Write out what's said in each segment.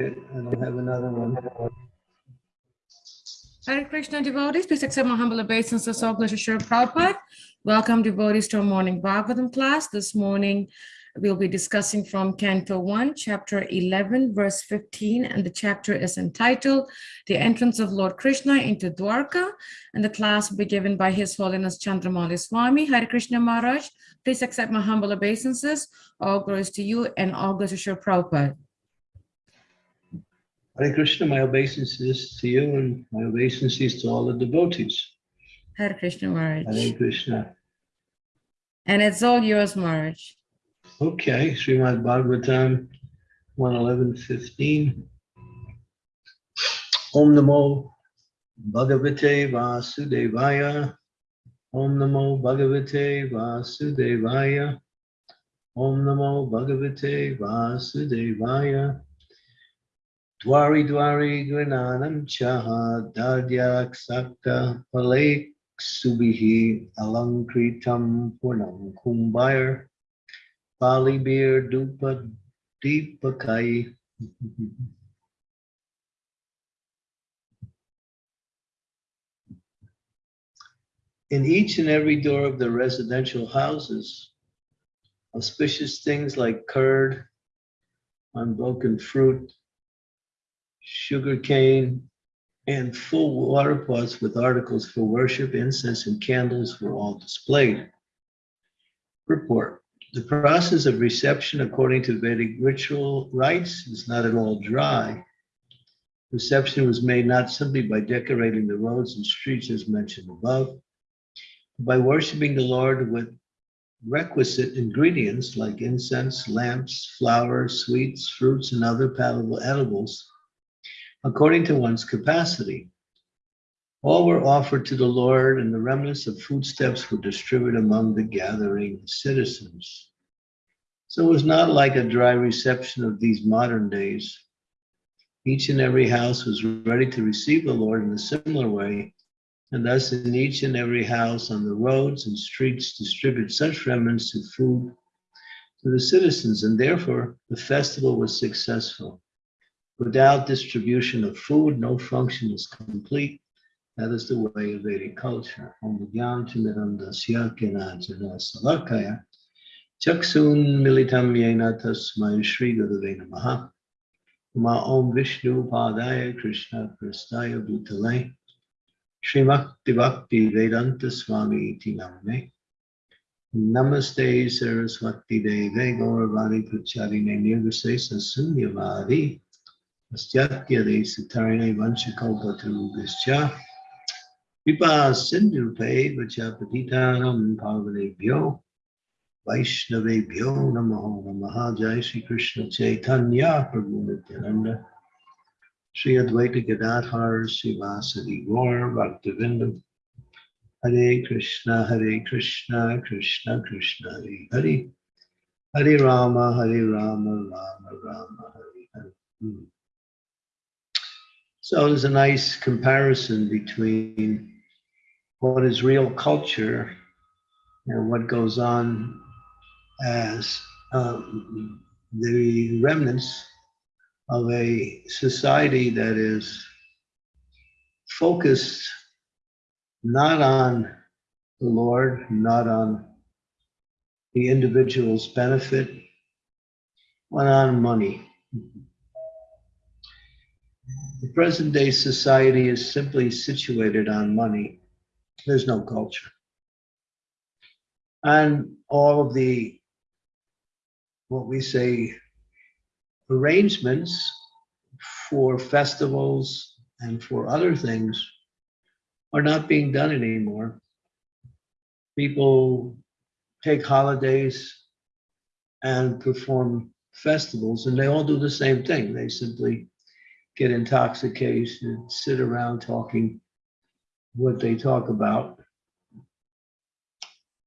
I don't have another one. Hare Krishna devotees, please accept my humble obeisances of Glorious Sri Prabhupada. Welcome devotees to our morning Bhagavatam class. This morning, we'll be discussing from Canto 1, Chapter 11, verse 15, and the chapter is entitled The Entrance of Lord Krishna into Dwarka, and the class will be given by His Holiness Chandramauli Swami. Hare Krishna Maharaj, please accept my humble obeisances. All glories to you and all glories to Sri Prabhupada. Hare Krishna, my obeisances to you and my obeisances to all the devotees. Hare Krishna Maharaj. Hare Krishna. And it's all yours, Maharaj. Okay, Srimad Bhagavatam 111.15. Om Namo Bhagavate Vasudevaya. Om Namo Bhagavate Vasudevaya. Om Namo Bhagavate Vasudevaya. Dwari Dwari Chaha Palek Subihi Alankritam Purnam Dupa Deepakai. In each and every door of the residential houses, auspicious things like curd, unbroken fruit, sugar cane, and full water pots with articles for worship, incense, and candles were all displayed. Report. The process of reception according to Vedic ritual rites is not at all dry. Reception was made not simply by decorating the roads and streets as mentioned above, but by worshiping the Lord with requisite ingredients like incense, lamps, flowers, sweets, fruits, and other palatable edibles, according to one's capacity. All were offered to the Lord, and the remnants of foodstuffs were distributed among the gathering citizens. So it was not like a dry reception of these modern days. Each and every house was ready to receive the Lord in a similar way, and thus in each and every house on the roads and streets distribute such remnants of food to the citizens, and therefore the festival was successful. Without distribution of food, no function is complete. That is the way of Vedic culture. Chaksun Militam Yena Tasmai Shri Gurave Namaha. Ma Om Vishnu Padaya Krishna Prastaya Bhutale. Srimakti Bhakti Vedanta Swami Iti Namane Namaste Saraswati Deve Gauravani Pracharine Nirvase Sasunyavadi Astyatya De Sitarine Vanchakalpatu Vischa Kripa Sindhu Pe Vachapatitanam Pavanebhyo Vaishnavebhyo Namaho Namaha Jai Shri Krishna Chaitanya Prabhu Nityananda Shri Advaita Gadadhar Srivasadi Gaur Bhaktivinoda Hare Krishna Hare Krishna Krishna Krishna Hare Hare Hare Rama Hare Rama Rama Rama Hare Hare Hmm. So there's a nice comparison between what is real culture and what goes on as um, the remnants of a society that is focused not on the Lord, not on the individual's benefit, but on money. The present day society is simply situated on money. There's no culture. And all of the, what we say, arrangements for festivals and for other things are not being done anymore. People take holidays and perform festivals, and they all do the same thing. They simply get intoxicated and sit around talking what they talk about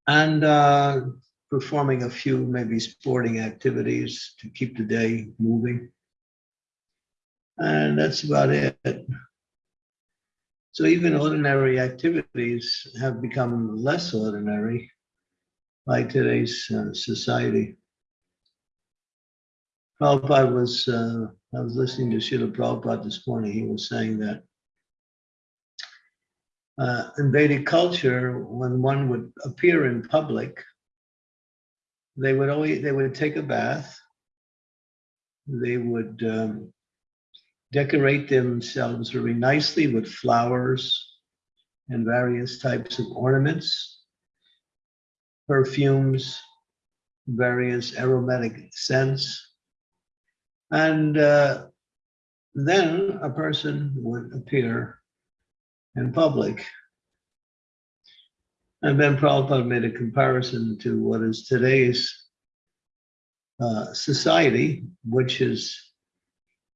and uh, performing a few maybe sporting activities to keep the day moving. And that's about it. So even ordinary activities have become less ordinary by today's uh, society. Prabhupada was, uh, I was listening to Srila Prabhupada this morning. He was saying that uh, in Vedic culture, when one would appear in public, they would always, they would take a bath. They would um, decorate themselves very nicely with flowers and various types of ornaments, perfumes, various aromatic scents. And uh, then a person would appear in public. And then Prabhupada made a comparison to what is today's uh, society, which is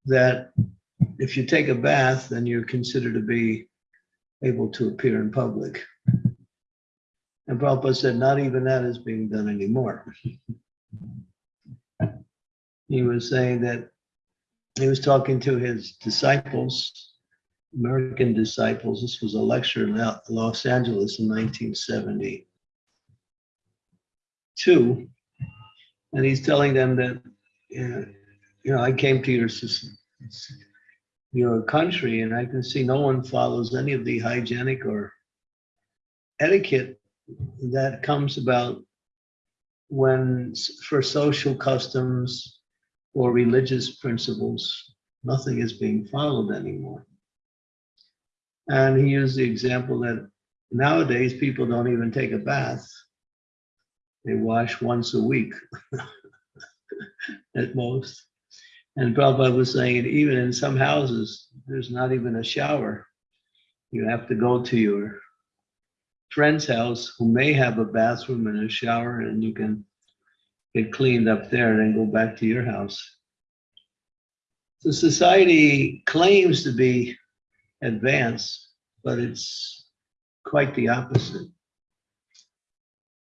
that if you take a bath, then you're considered to be able to appear in public. And Prabhupada said, not even that is being done anymore. he was saying that he was talking to his disciples, American disciples. This was a lecture in Los Angeles in 1972. And he's telling them that, you know, I came to your, your country and I can see no one follows any of the hygienic or etiquette that comes about when, for social customs or religious principles, nothing is being followed anymore. And he used the example that nowadays people don't even take a bath. They wash once a week at most. And Prabhupada was saying, even in some houses, there's not even a shower. You have to go to your friend's house who may have a bathroom and a shower and you can get cleaned up there and then go back to your house. So society claims to be advanced, but it's quite the opposite.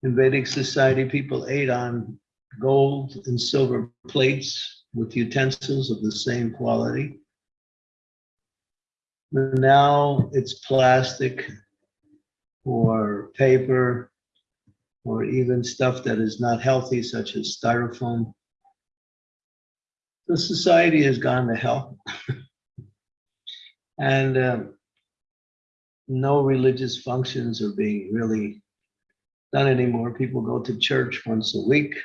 In Vedic society, people ate on gold and silver plates with utensils of the same quality. Now it's plastic or paper or even stuff that is not healthy, such as styrofoam. The society has gone to hell. and um, no religious functions are being really done anymore. People go to church once a week.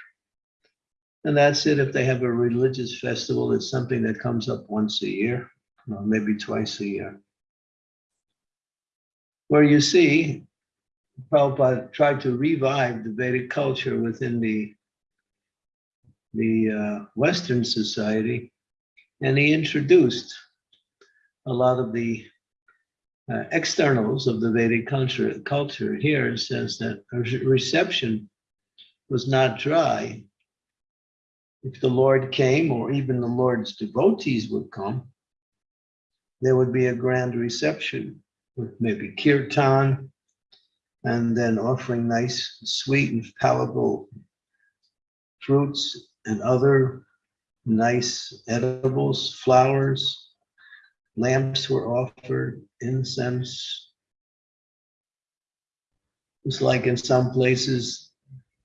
And that's it. If they have a religious festival, it's something that comes up once a year, maybe twice a year. Where you see, Prabhupada tried to revive the Vedic culture within the, the uh, Western society, and he introduced a lot of the uh, externals of the Vedic culture. Culture here says that reception was not dry. If the Lord came, or even the Lord's devotees would come, there would be a grand reception with maybe kirtan, and then offering nice, sweet, and palatable fruits and other nice edibles, flowers. Lamps were offered, incense. It's like in some places,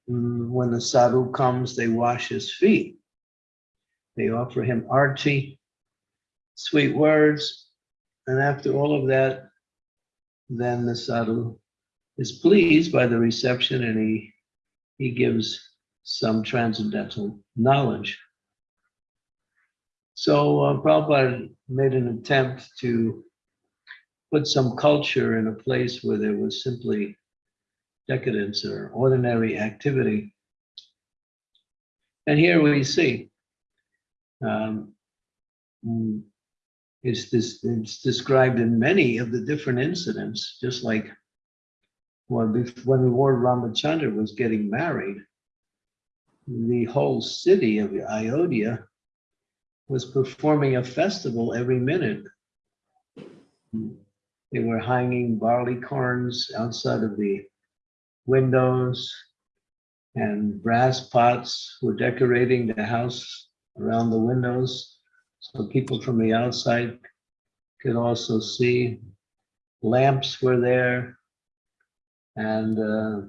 mm, when the sadhu comes, they wash his feet. They offer him arti, sweet words, and after all of that, then the sadhu is pleased by the reception and he, he gives some transcendental knowledge. So uh, Prabhupada made an attempt to put some culture in a place where there was simply decadence or ordinary activity. And here we see um, mm, it's, this, it's described in many of the different incidents, just like when, when Lord Ramachandra was getting married, the whole city of Ayodhya was performing a festival every minute. They were hanging barley corns outside of the windows, and brass pots were decorating the house around the windows, so people from the outside could also see. Lamps were there, and uh,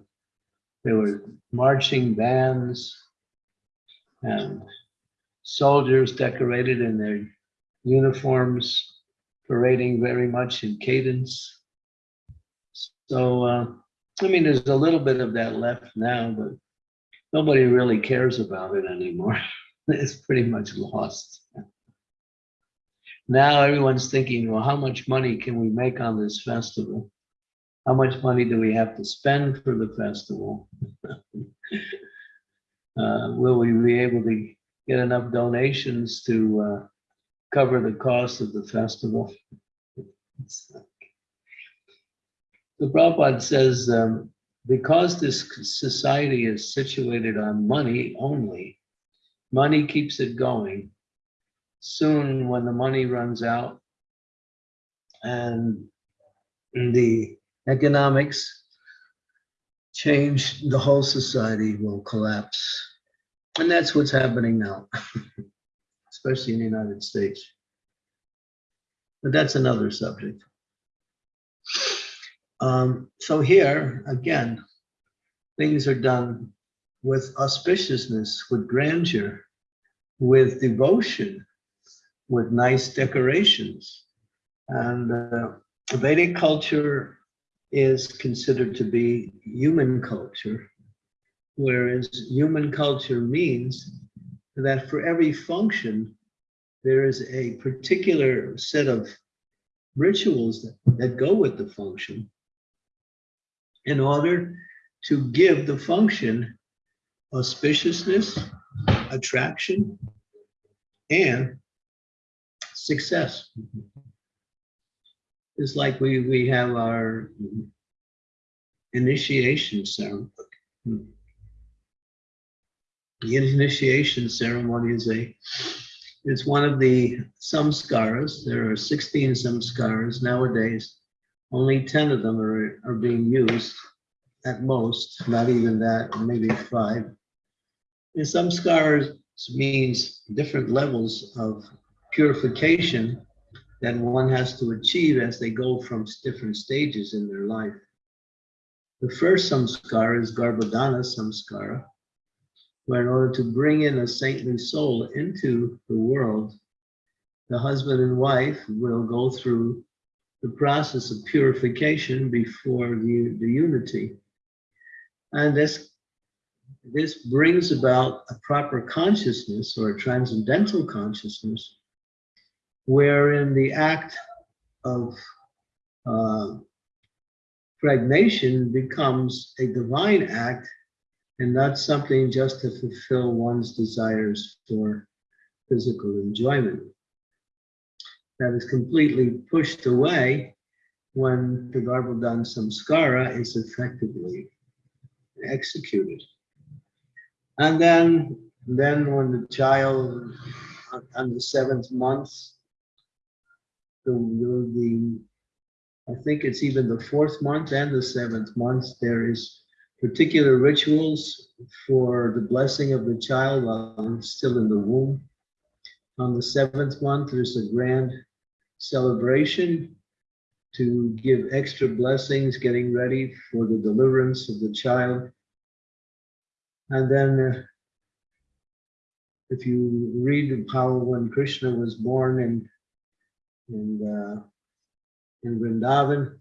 there were marching bands and soldiers decorated in their uniforms, parading very much in cadence. So, uh, I mean, there's a little bit of that left now, but nobody really cares about it anymore. It's pretty much lost. Now everyone's thinking, well, how much money can we make on this festival? How much money do we have to spend for the festival? Uh, will we be able to get enough donations to uh, cover the cost of the festival? The Prabhupada says, um, because this society is situated on money only, money keeps it going. Soon, when the money runs out and the economics change, the whole society will collapse. And that's what's happening now, especially in the United States. But that's another subject. Um, so here, again, things are done with auspiciousness, with grandeur, with devotion, with nice decorations. And uh, Vedic culture is considered to be human culture, whereas human culture means that for every function, there is a particular set of rituals that, that go with the function in order to give the function auspiciousness, attraction, and success. It's like we, we have our initiation ceremony. The initiation ceremony is a, it's one of the samskaras. There are 16 samskaras nowadays. Only 10 of them are, are being used at most, not even that, maybe five. And samskaras means different levels of purification that one has to achieve as they go from different stages in their life. The first samskara is Garbhadana samskara, where in order to bring in a saintly soul into the world, the husband and wife will go through the process of purification before the, the unity. And this, this brings about a proper consciousness or a transcendental consciousness wherein the act of uh, pregnation becomes a divine act and not something just to fulfill one's desires for physical enjoyment. That is completely pushed away when the Garbhodan Samskara is effectively executed. And then, then when the child on the seventh month the, the, I think it's even the fourth month and the seventh month, there is particular rituals for the blessing of the child while still in the womb. On the seventh month, there's a grand celebration to give extra blessings, getting ready for the deliverance of the child. And then uh, if you read how when Krishna was born in in, uh, in Vrindavan,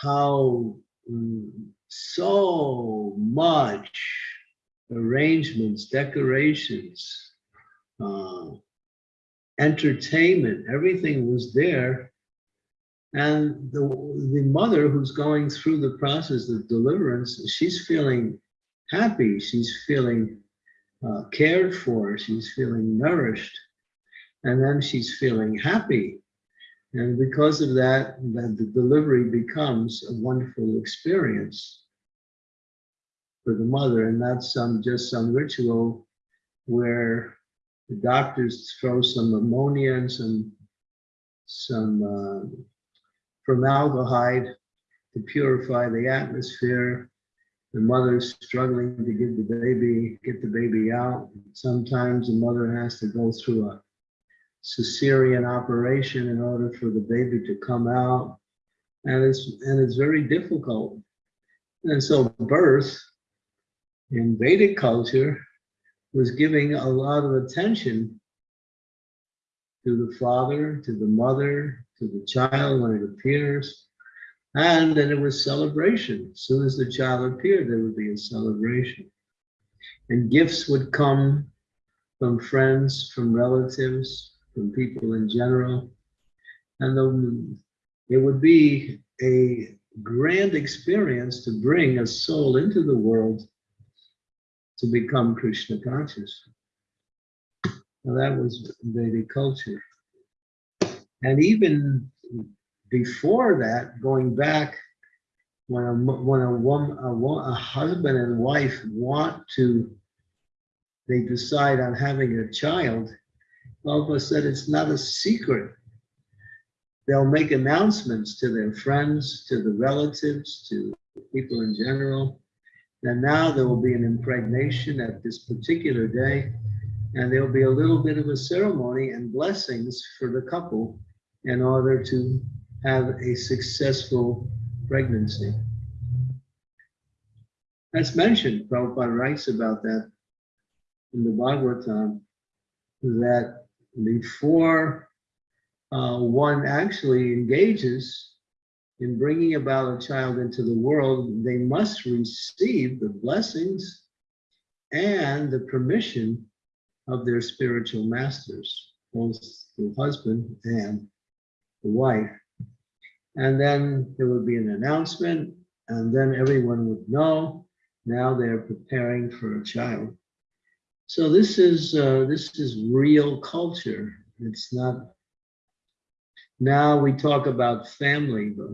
how mm, so much arrangements, decorations, uh, entertainment, everything was there. And the, the mother who's going through the process of deliverance, she's feeling happy, she's feeling uh, cared for, she's feeling nourished and then she's feeling happy. And because of that, the delivery becomes a wonderful experience for the mother, and not some just some ritual where the doctors throw some ammonia and some some uh, formaldehyde to purify the atmosphere. The mother's struggling to get the baby, get the baby out. Sometimes the mother has to go through a cesarean operation in order for the baby to come out. And it's, and it's very difficult. And so birth in Vedic culture was giving a lot of attention to the father, to the mother, to the child when it appears. And then it was celebration. As soon as the child appeared, there would be a celebration. And gifts would come from friends, from relatives, from people in general. And the, it would be a grand experience to bring a soul into the world to become Krishna conscious. Now that was Vedic culture. And even before that, going back, when a, when a woman, a, a husband and wife want to, they decide on having a child, Prabhupada said it's not a secret. They'll make announcements to their friends, to the relatives, to people in general. And now there will be an impregnation at this particular day, and there'll be a little bit of a ceremony and blessings for the couple in order to have a successful pregnancy. As mentioned, Prabhupada writes about that in the Bhagavatam, that before uh, one actually engages in bringing about a child into the world, they must receive the blessings and the permission of their spiritual masters, both the husband and the wife. And then there would be an announcement, and then everyone would know now they're preparing for a child. So this is uh, this is real culture. It's not. Now we talk about family, but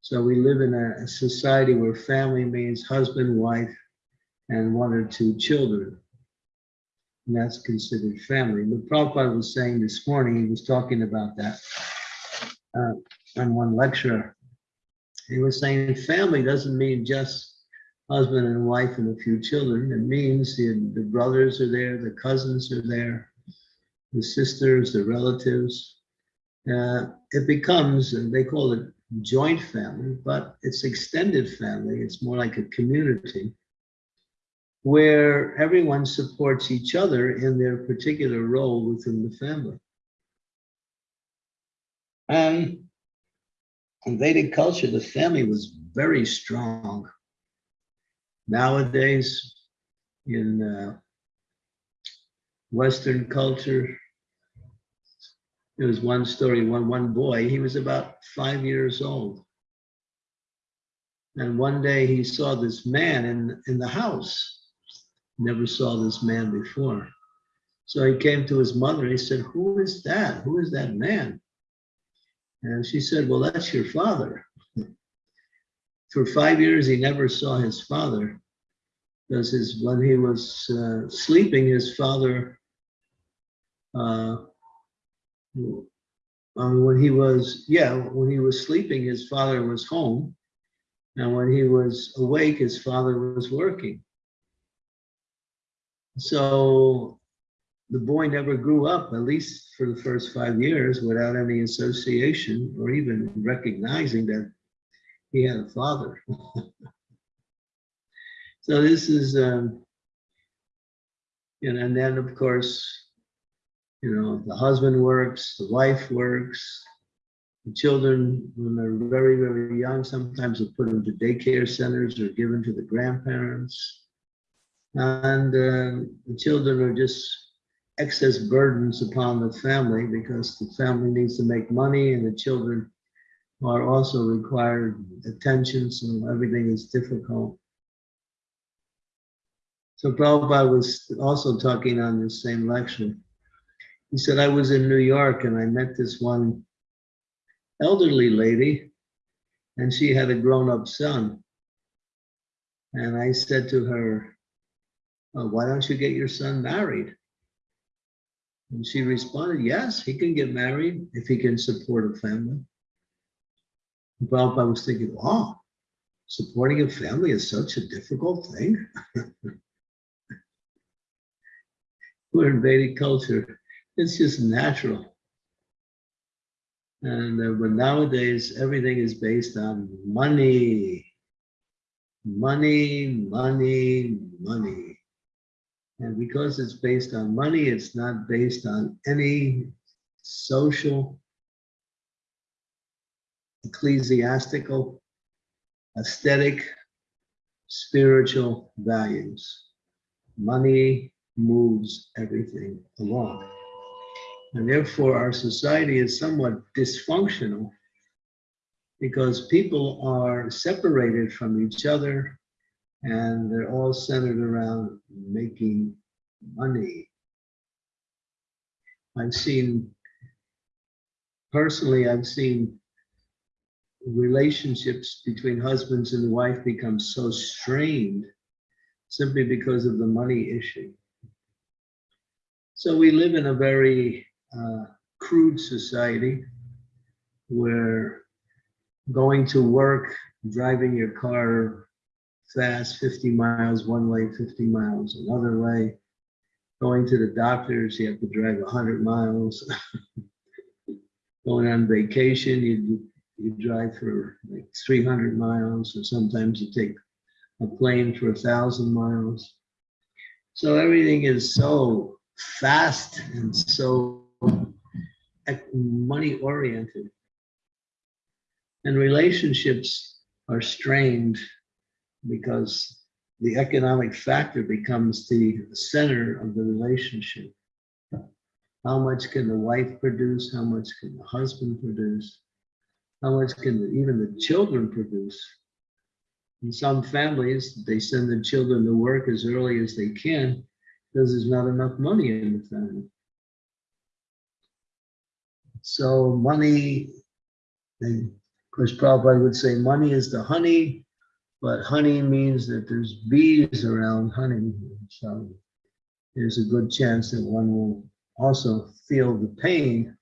so we live in a, society where family means husband, wife, and one or two children. And that's considered family. But Prabhupada was saying this morning, he was talking about that uh, on one lecture. He was saying family doesn't mean just husband and wife and a few children. It means the, the brothers are there, the cousins are there, the sisters, the relatives. Uh, it becomes, and they call it joint family, but it's extended family. It's more like a community where everyone supports each other in their particular role within the family. And in Vedic culture, the family was very strong. Nowadays, in uh, Western culture, there was one story, one, one boy, he was about five years old. And one day he saw this man in, in the house. Never saw this man before. So he came to his mother and he said, Who is that? Who is that man? And she said, Well, that's your father. For five years, he never saw his father because his, when he was uh, sleeping, his father, uh, um, when he was, yeah, when he was sleeping, his father was home. And when he was awake, his father was working. So the boy never grew up, at least for the first five years, without any association or even recognizing that he had a father. so this is, um, you know, and then of course, you know, the husband works, the wife works, the children, when they're very, very young, sometimes are put into daycare centers or given to the grandparents. And uh, the children are just excess burdens upon the family because the family needs to make money and the children are also required attention, so everything is difficult. So Prabhupada was also talking on this same lecture. He said, I was in New York and I met this one elderly lady and she had a grown-up son. And I said to her, "Oh, why don't you get your son married? And she responded, yes, he can get married if he can support a family. And Prabhupada was thinking, wow, supporting a family is such a difficult thing. We're in Vedic culture. It's just natural. And uh, but nowadays, everything is based on money. Money, money, money. And because it's based on money, it's not based on any social, ecclesiastical, aesthetic, spiritual values. Money moves everything along. And therefore, our society is somewhat dysfunctional because people are separated from each other and they're all centered around making money. I've seen, personally, I've seen relationships between husbands and wife become so strained simply because of the money issue. So we live in a very uh, crude society where going to work, driving your car fast, 50 miles one way, 50 miles another way. Going to the doctors, you have to drive 100 miles. Going on vacation, you, you drive for like 300 miles, or sometimes you take a plane for a thousand miles. So everything is so fast and so money oriented. And relationships are strained because the economic factor becomes the center of the relationship. How much can the wife produce? How much can the husband produce? How much can the, even the children produce? In some families, they send the children to work as early as they can because there's not enough money in the family. So money, and of course, Prabhupada would say money is the honey, but honey means that there's bees around honey. So there's a good chance that one will also feel the pain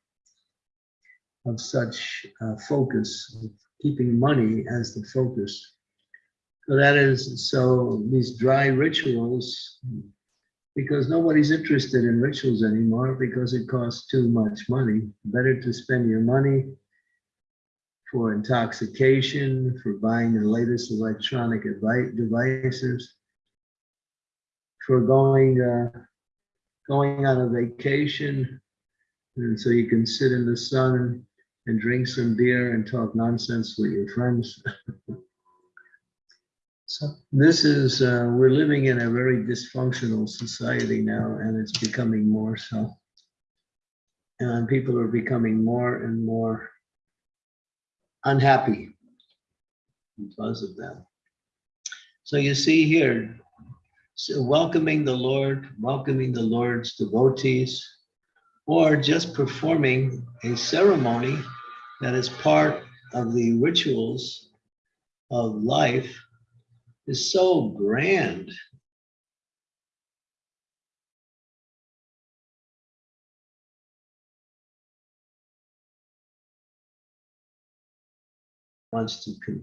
of such uh, focus, of keeping money as the focus. So that is, so these dry rituals, because nobody's interested in rituals anymore because it costs too much money. Better to spend your money for intoxication, for buying the latest electronic devices, for going uh, going on a vacation, and so you can sit in the sun and drink some beer and talk nonsense with your friends. so this is uh, we're living in a very dysfunctional society now, and it's becoming more so. And people are becoming more and more unhappy because of that. So you see here, so welcoming the Lord, welcoming the Lord's devotees, or just performing a ceremony that is part of the rituals of life is so grand. wants to, con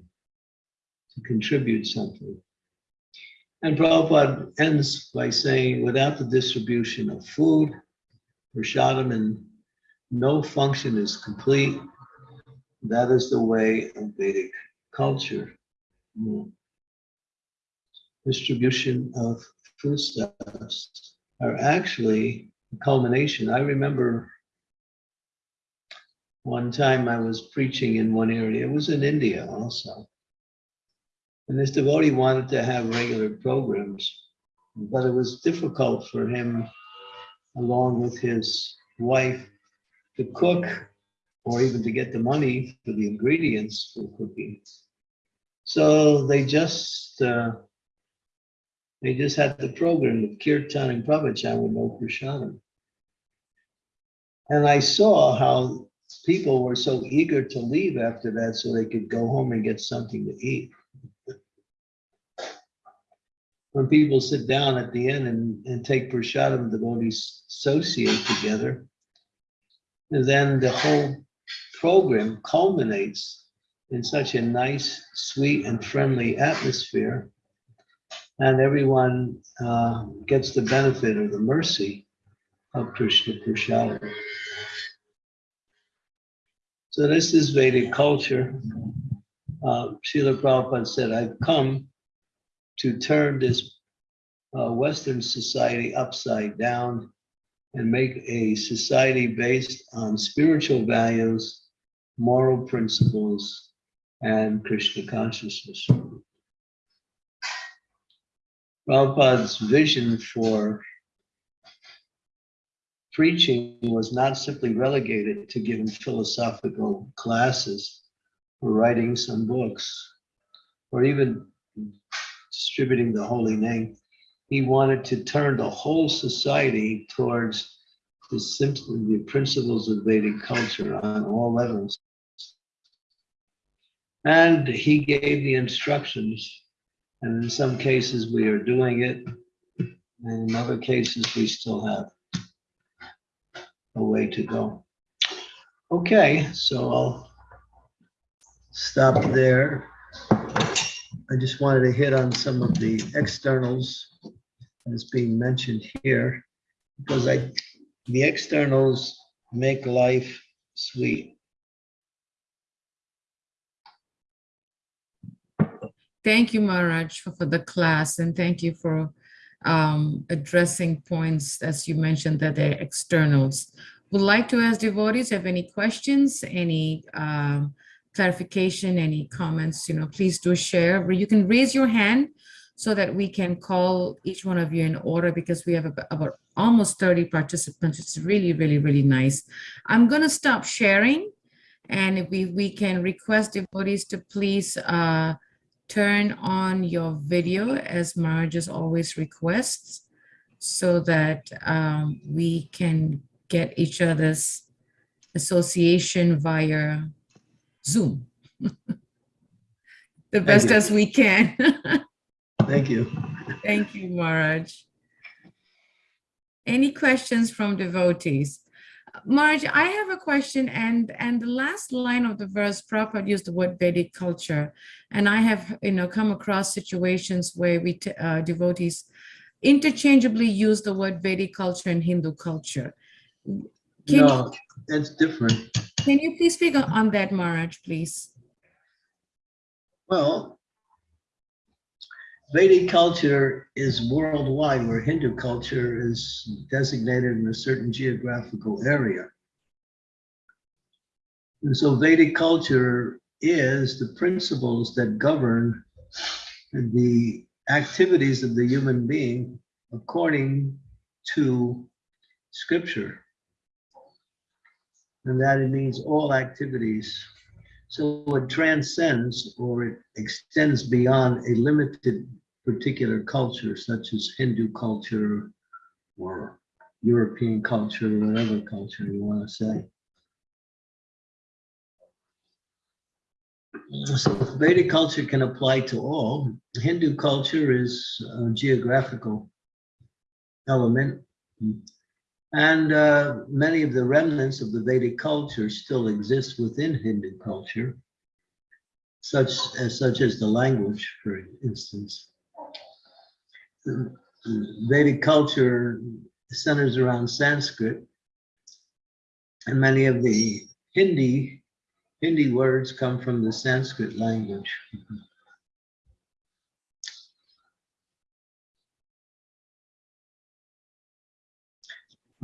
to contribute something. And Prabhupada ends by saying, without the distribution of food, prashadam, and no function is complete. That is the way of Vedic culture. Mm. Distribution of foodstuffs are actually a culmination. I remember one time I was preaching in one area, it was in India also. And this devotee wanted to have regular programs, but it was difficult for him, along with his wife, to cook or even to get the money for the ingredients for cooking. So they just uh, they just had the program of kirtan and pravachan with no prashadam. And I saw how people were so eager to leave after that so they could go home and get something to eat. When people sit down at the end and, and take prashadam, the devotees associate together. And then the whole program culminates in such a nice, sweet, and friendly atmosphere. And everyone uh, gets the benefit of the mercy of Krishna Prashadam. So this is Vedic culture. Uh, Srila Prabhupada said, I've come to turn this uh, Western society upside down and make a society based on spiritual values, moral principles, and Krishna consciousness. Prabhupada's vision for preaching was not simply relegated to giving philosophical classes or writing some books or even distributing the holy name. He wanted to turn the whole society towards the simple the principles of Vedic culture on all levels. And he gave the instructions, and in some cases we are doing it, and in other cases we still have a way to go. Okay, so I'll stop there. I just wanted to hit on some of the externals as being mentioned here, because I, the externals make life sweet. Thank you, Maharaj, for, for the class, and thank you for um, addressing points, as you mentioned, that they're externals. Would like to ask devotees, have any questions, any um, clarification, any comments, you know, please do share. You can raise your hand so that we can call each one of you in order because we have about, about almost 30 participants. It's really, really, really nice. I'm going to stop sharing. And if we, we can request devotees to please uh, turn on your video as Maharaj always requests so that um, we can get each other's association via Zoom. the best as we can. Thank you. Thank you, Maharaj. Any questions from devotees? Maharaj, I have a question, and and the last line of the verse, Prabhupada used the word Vedic culture, and I have you know come across situations where we uh, devotees interchangeably use the word Vedic culture and Hindu culture. Can No, that's different. Can you please speak on- on that, Maharaj, please? Well, Vedic culture is worldwide, where Hindu culture is designated in a certain geographical area. And so Vedic culture is the principles that govern the activities of the human being according to scripture. And that it means all activities. So it transcends or it extends beyond a limited particular culture, such as Hindu culture or European culture, or whatever culture you want to say. So Vedic culture can apply to all. Hindu culture is a geographical element. And uh, many of the remnants of the Vedic culture still exist within Hindu culture, such as, such as the language, for instance. Vedic culture centers around Sanskrit, and many of the Hindi Hindi words come from the Sanskrit language.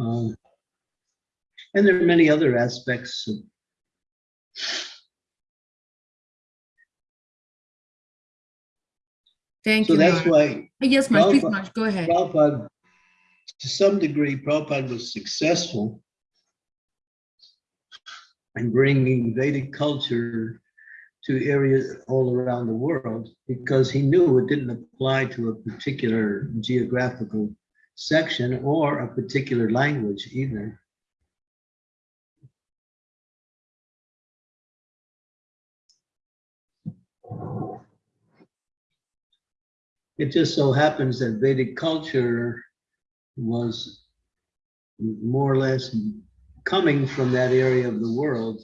Um, and there are many other aspects Thank so you. that's Maharaj. why Yes, Maharaj, please, Maharaj, go ahead. Prabhupada, to some degree, Prabhupada was successful in bringing Vedic culture to areas all around the world because he knew it didn't apply to a particular geographical section or a particular language either. It just so happens that Vedic culture was more or less coming from that area of the world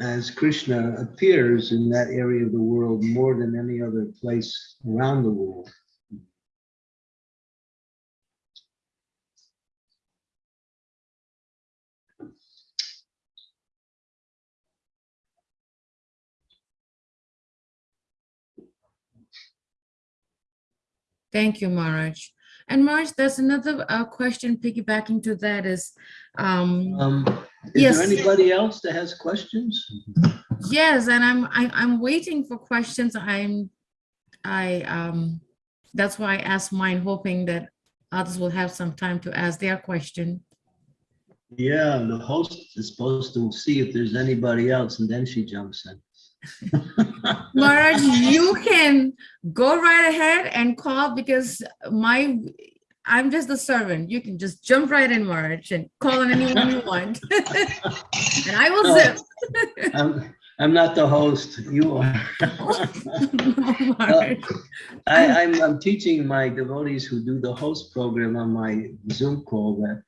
as Krishna appears in that area of the world more than any other place around the world. Thank you, Maharaj. And Maharaj, there's another uh, question piggybacking to that is, um, Um, is Yes. there anybody else that has questions? yes, and I'm, I, I'm waiting for questions. I'm, I, um, that's why I asked mine, hoping that others will have some time to ask their question. Yeah, the host is supposed to see if there's anybody else and then she jumps in. Marge, you can go right ahead and call because my, I'm just the servant. You can just jump right in, Marge, and call on anyone you want. And I will zip. I'm, I'm not the host, you are. Marge. I, I'm, I'm teaching my devotees who do the host program on my Zoom call that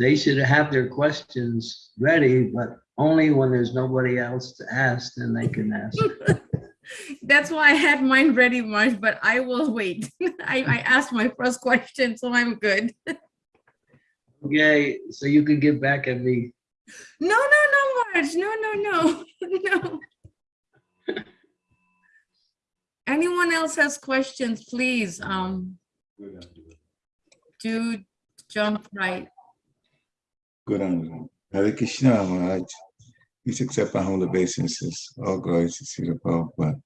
they should have their questions ready, but only when there's nobody else to ask, then they can ask. That's why I had mine ready, Marge, but I will wait. I, I asked my first question, so I'm good. Okay, so you can get back at me. No, no, no, Marge. No, no, no, no. Anyone else has questions, please, um, do jump right. Good on Hare Krishna Maharaj. Please accept our humble obeisances. All glories to Srila Prabhupada.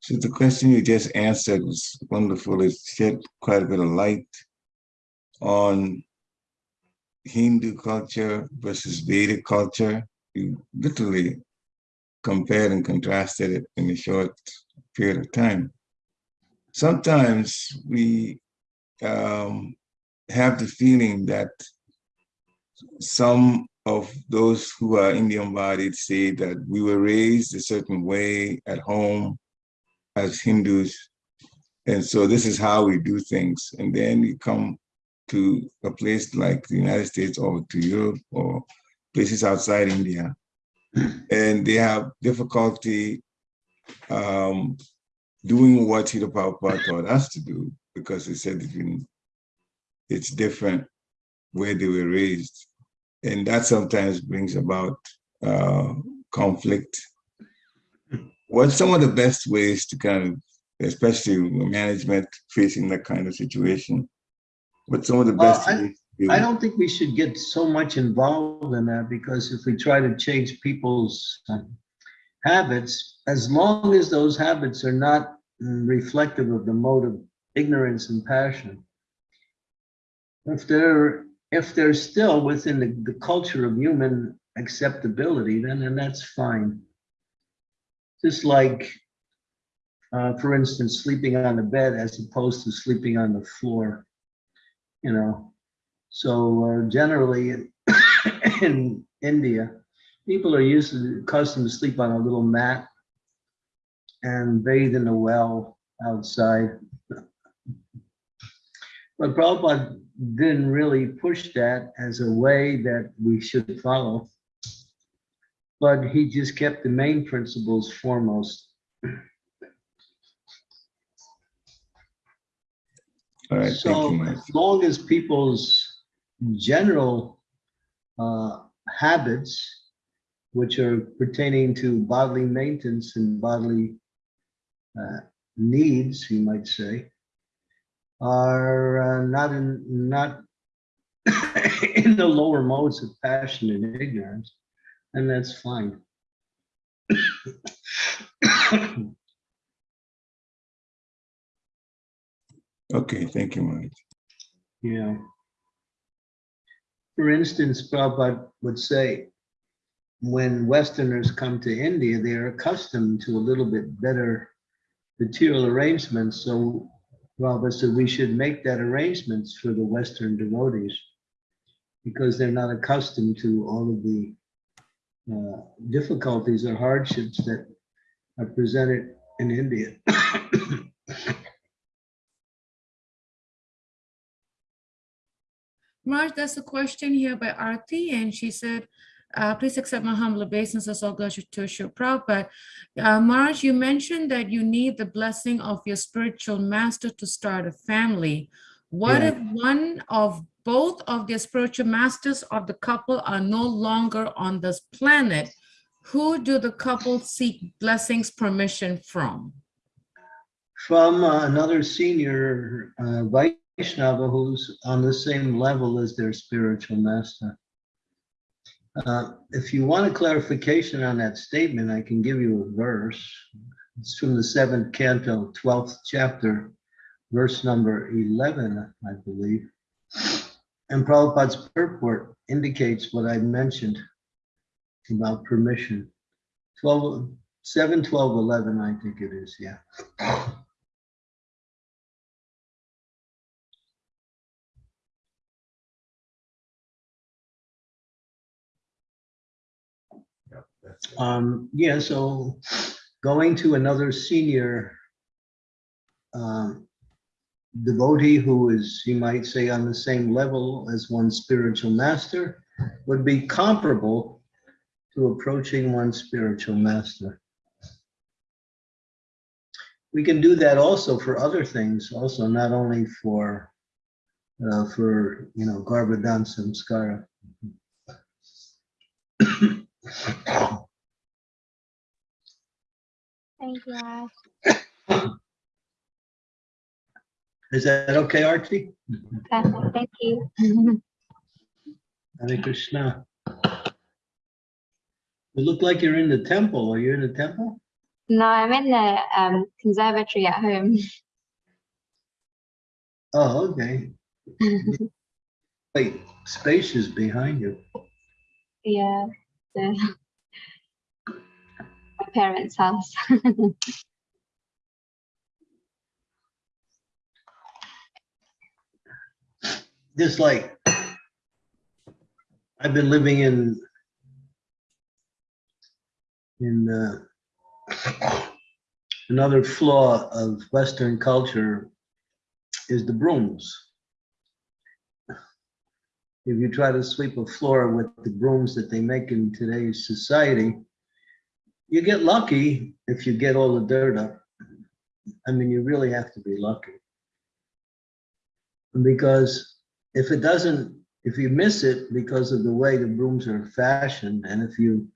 So the question you just answered was wonderful. It shed quite a bit of light on Hindu culture versus Vedic culture. You literally compared and contrasted it in a short period of time. Sometimes we um, have the feeling that some of those who are Indian bodied say that we were raised a certain way at home as Hindus. And so this is how we do things. And then you come to a place like the United States or to Europe or places outside India, and they have difficulty um, doing what Prabhupada taught us to do because he said it's different where they were raised. And that sometimes brings about uh, conflict. What's some of the best ways to kind of, especially management facing that kind of situation? What's some of the Well, best I- ways? to- I don't think we should get so much involved in that because if we try to change people's um, habits, as long as those habits are not mm, reflective of the mode of ignorance and passion, if they're, if they're still within the, the culture of human acceptability, then, then that's fine. Just like, uh, for instance, sleeping on the bed as opposed to sleeping on the floor, you know? So uh, generally in India, people are used to accustomed to sleep on a little mat and bathe in a well outside. But Prabhupada didn't really push that as a way that we should follow. But he just kept the main principles foremost. All right, thank So you, as long as people's general uh, habits, which are pertaining to bodily maintenance and bodily uh, needs, you might say, are uh, not in, not in the lower modes of passion and ignorance, and that's fine. Okay, thank you, Mike. Yeah. For instance, Prabhupada would say, when Westerners come to India, they're accustomed to a little bit better material arrangements. So Prabhupada said we should make that arrangements for the Western devotees because they're not accustomed to all of the uh, difficulties or hardships that are presented in India. Marge, there's a question here by Arti, and she said, uh, please accept my humble obeisances, all goes to Srila Prabhupada. Uh, Marge, you mentioned that you need the blessing of your spiritual master to start a family. What Yeah. if one of both of the spiritual masters of the couple are no longer on this planet? Who do the couple seek blessings permission from? from uh, another senior uh, Vaishnava who's on the same level as their spiritual master. Uh, If you want a clarification on that statement, I can give you a verse. It's from the seventh canto, 12th chapter, verse number 11, I believe. And Prabhupada's purport indicates what I mentioned about permission. 12, 7, 12, 11, I think it is, yeah. Um, yeah, so going to another senior um, devotee who is, you might say, on the same level as one spiritual master would be comparable to approaching one spiritual master. We can do that also for other things, also not only for uh, for you know Garbhadan Samskara. Thank you. Is that okay, Archie? Perfect. Thank you. Hare Krishna. You look like you're in the temple. Are you in the temple? no, I'm in the um, conservatory at home. Oh, okay. Wait, space is behind you. yeah, my parents' house. Just like I've been living in in uh, another flaw of Western culture is the brooms. If you try to sweep a floor with the brooms that they make in today's society, you get lucky if you get all the dirt up. I mean, you really have to be lucky. Because if it doesn't, if you miss it because of the way the brooms are fashioned, and if you,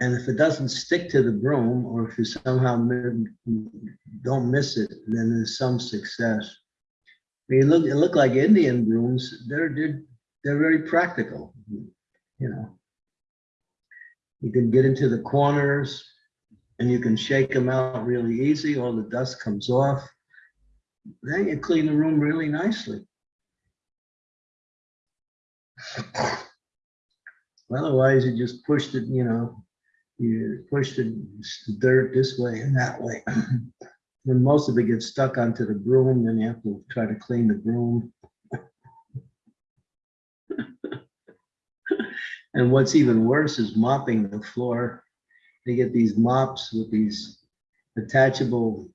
and if it doesn't stick to the broom, or if you somehow don't miss it, then there's some success. I mean, look, it look like Indian brooms, they're, they're, they're very practical, you know. You can get into the corners and you can shake them out really easy, all the dust comes off. Then you clean the room really nicely. Otherwise, you just pushed it, you know, you push the the dirt this way and that way. And most of it gets stuck onto the broom, then you have to try to clean the broom. And what's even worse is mopping the floor. They get these mops with these attachable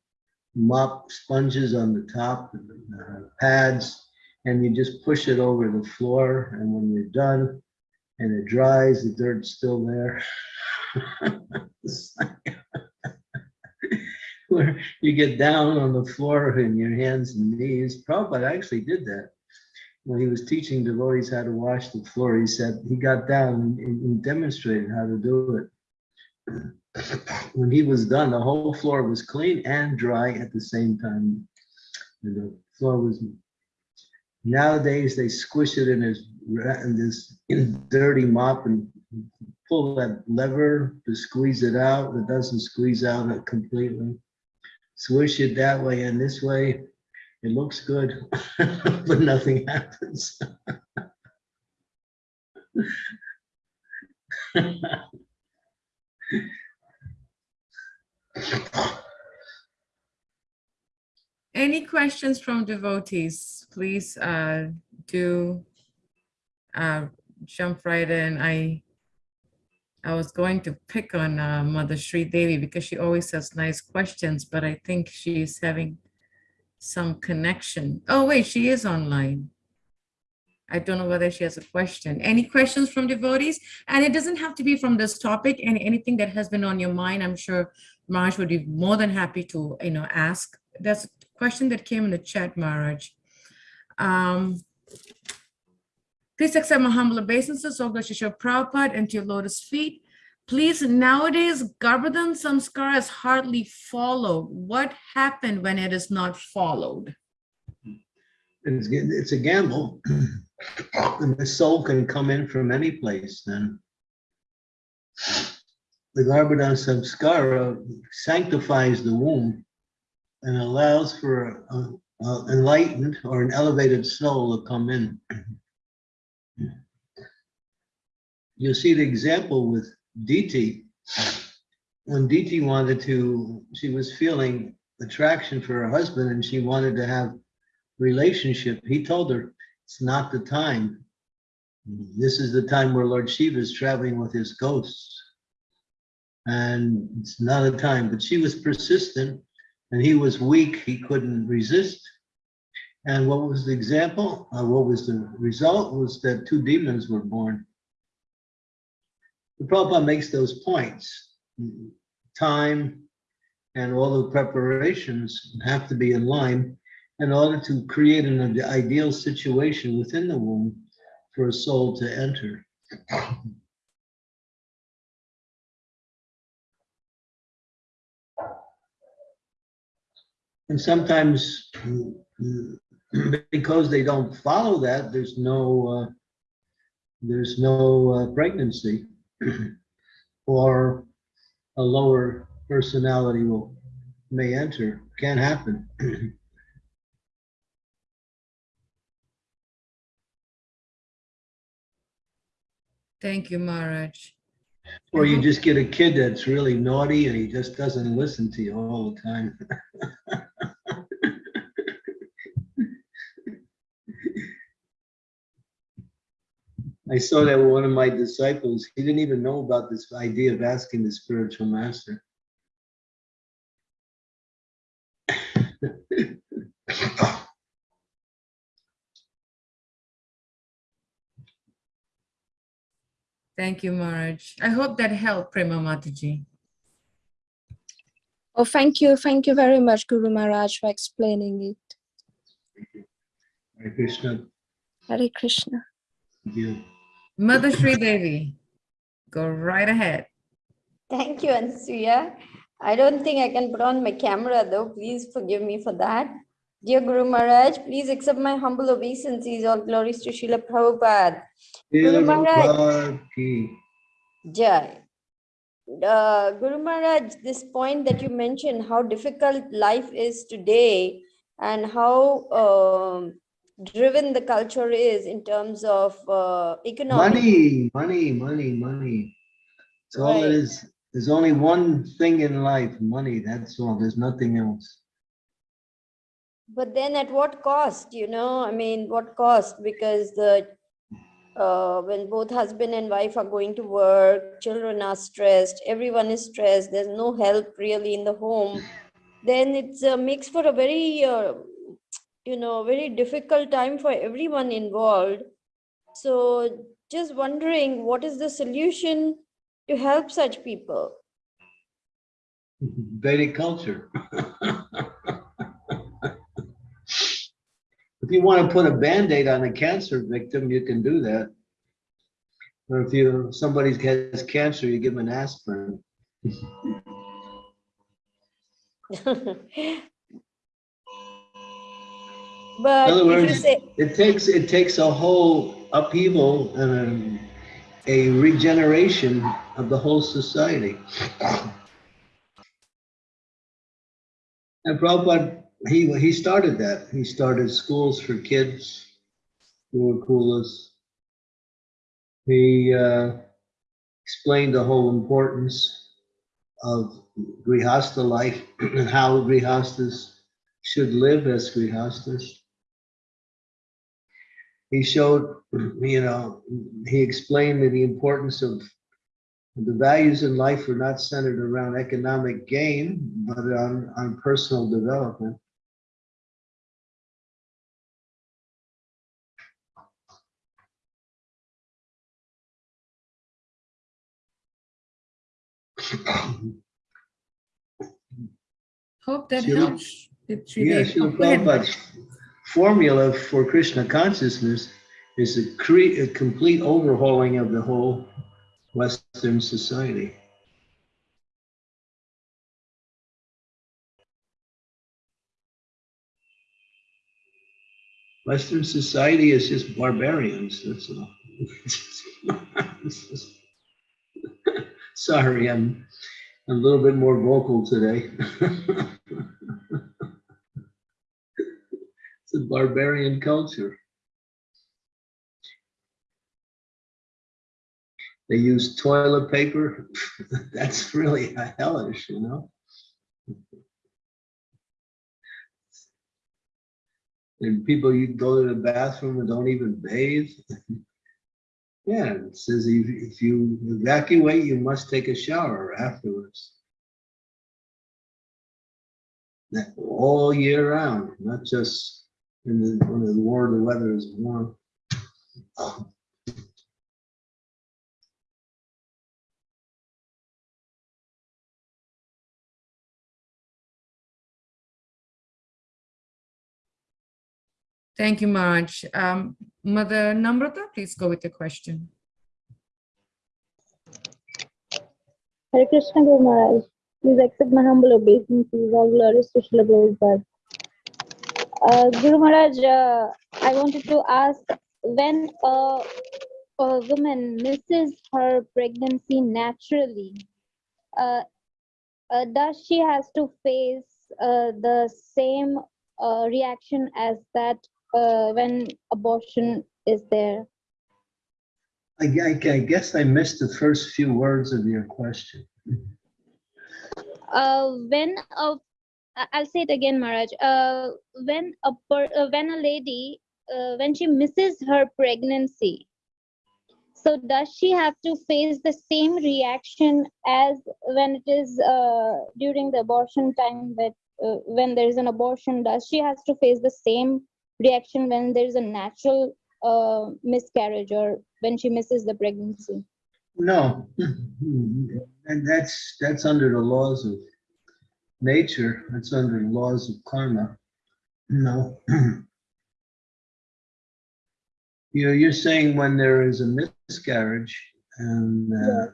mop sponges on the top, uh, pads, and you just push it over the floor, and when you're done and it dries, the dirt's still there. Where you get down on the floor in your hands and knees. Prabhupada actually did that. When he was teaching devotees how to wash the floor, he said, he got down and- and demonstrated how to do it. When he was done, the whole floor was clean and dry at the same time. And the floor was, nowadays they squish it in this, in this dirty mop and pull that lever to squeeze it out. It doesn't squeeze out completely. Swish it that way and this way, it looks good, but nothing happens. Any questions from devotees? Please uh, do uh, jump right in. I I was going to pick on uh, Mother Sri Devi because she always has nice questions, but I think she's having some connection. Oh, wait, she is online. I don't know whether she has a question. Any questions from devotees? And it doesn't have to be from this topic and anything that has been on your mind. I'm sure Maharaj would be more than happy to, you know, ask. There's a question that came in the chat, Maharaj. Um, Please accept my humble obeisances, O Srila Prabhupada, and to your lotus feet. Please, nowadays, Garbhadan Samskara is hardly followed. What happened when it is not followed? It's, it's a gamble. And the soul can come in from any place then. The Garbhadan Samskara sanctifies the womb and allows for a, a enlightened or an elevated soul to come in. You'll see the example with Diti. When Diti wanted to, she was feeling attraction for her husband and she wanted to have relationship. He told her, it's not the time. This is the time where Lord Shiva is traveling with his ghosts. And it's not a time, but she was persistent and he was weak. He couldn't resist. And what was the example? Uh, what was the result was that two demons were born. The Prabhupada makes those points. Time and all the preparations have to be in line in order to create an ideal situation within the womb for a soul to enter. And sometimes because they don't follow that, there's no, uh, there's no uh, pregnancy or a lower personality will, may enter, can happen. Thank you, Maharaj. Or you just get a kid that's really naughty and he just doesn't listen to you all the time. I saw that with one of my disciples. He didn't even know about this idea of asking the spiritual master. Thank you, Maharaj. I hope that helped, Prema Mataji. Oh, thank you. Thank you very much, Guru Maharaj, for explaining it. Hare Krishna. Hare Krishna. Thank you. Mother Sri Devi, go right ahead. Thank you, Ansuya. I don't think I can put on my camera though. Please forgive me for that. Dear Guru Maharaj, please accept my humble obeisances. All glories to Srila Prabhupada. Guru Maharaj. Jai. Uh, Guru Maharaj, this point that you mentioned, how difficult life is today and how um, driven the culture is in terms of uh, economic. Money, money, money, money. It's all it Right. is. There's only one thing in life, money, that's all. There's nothing else. But then at what cost, you know, I mean, what cost? Because the, uh, when both husband and wife are going to work, children are stressed, everyone is stressed, there's no help really in the home, then it's uh, makes for a very, uh, you know, very difficult time for everyone involved. So just wondering, what is the solution to help such people? Vedic culture. If you want to put a Band-Aid on a cancer victim, you can do that. Or if you, somebody has cancer, you give them an aspirin. But other if you words, say, It takes, it takes a whole upheaval and a, a regeneration of the whole society. And Prabhupada, he, he started that. He started schools for kids who were clueless. He uh, explained the whole importance of Grihastha life and how Grihasthas should live as Grihasthas he showed, you know, he explained that the importance of the values in life were not centered around economic gain, but on, on personal development. Hope that helps. Did Sri Yeah, formula for Krishna consciousness is a a complete overhauling of the whole Western society. Western society is just barbarians, that's all. Sorry, I'm a little bit more vocal today. A barbarian culture. They use toilet paper. That's really hellish, you know? And people, you go to the bathroom and don't even bathe. Yeah, it says if, if you evacuate, you must take a shower afterwards. That all year round, not just in the, when the war, the weather is warm. Thank you, Marge. Um, Mother Namrata, please go with the question. Hare Krishna Guru Maharaj. Please accept my humble obeisances. All glories to Srila Prabhupada. Uh, Guru Maharaj, uh, I wanted to ask when a, a woman misses her pregnancy naturally, uh, uh, does she has to face uh, the same uh, reaction as that uh, when abortion is there? I, I- I guess I missed the first few words of your question. uh, when a I'll say it again, Maharaj. Uh, when a per, uh, when a lady uh, when she misses her pregnancy, so does she have to face the same reaction as when it is uh, during the abortion time? That uh, when there is an abortion, does she has to face the same reaction when there is a natural uh, miscarriage or when she misses the pregnancy? No, and that's, that's under the laws of nature, that's under laws of karma. No. You're, you're saying when there is a miscarriage and uh,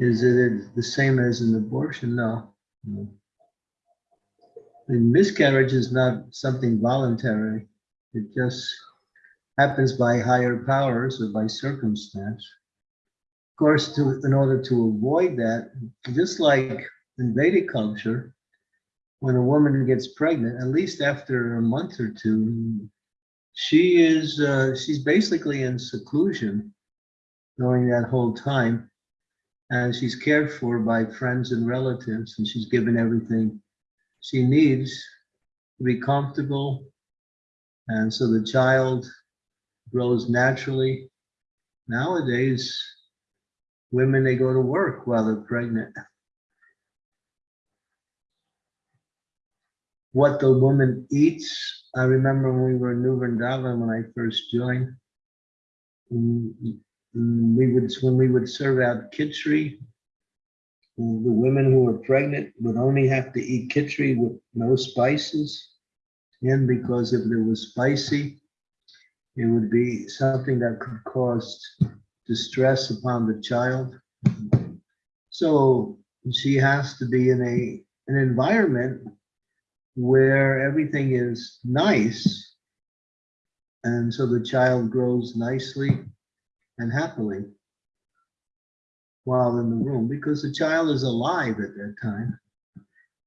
is it the same as an abortion? No. no. And miscarriage is not something voluntary. It just happens by higher powers or by circumstance. Of course, to, in order to avoid that, just like in Vedic culture, when a woman gets pregnant, at least after a month or two, she is, uh, she's basically in seclusion during that whole time. And she's cared for by friends and relatives, and she's given everything she needs to be comfortable. And so the child grows naturally. Nowadays, women, they go to work while they're pregnant. What the woman eats, I remember when we were in New Vrindavan, when I first joined. We would, when we would serve out mm, the women who were pregnant would only have to eat khichdi with no spices. And because if it was spicy, it would be something that could cause distress upon the child. So she has to be in a, an environment where everything is nice. And so the child grows nicely and happily while in the room, because the child is alive at that time.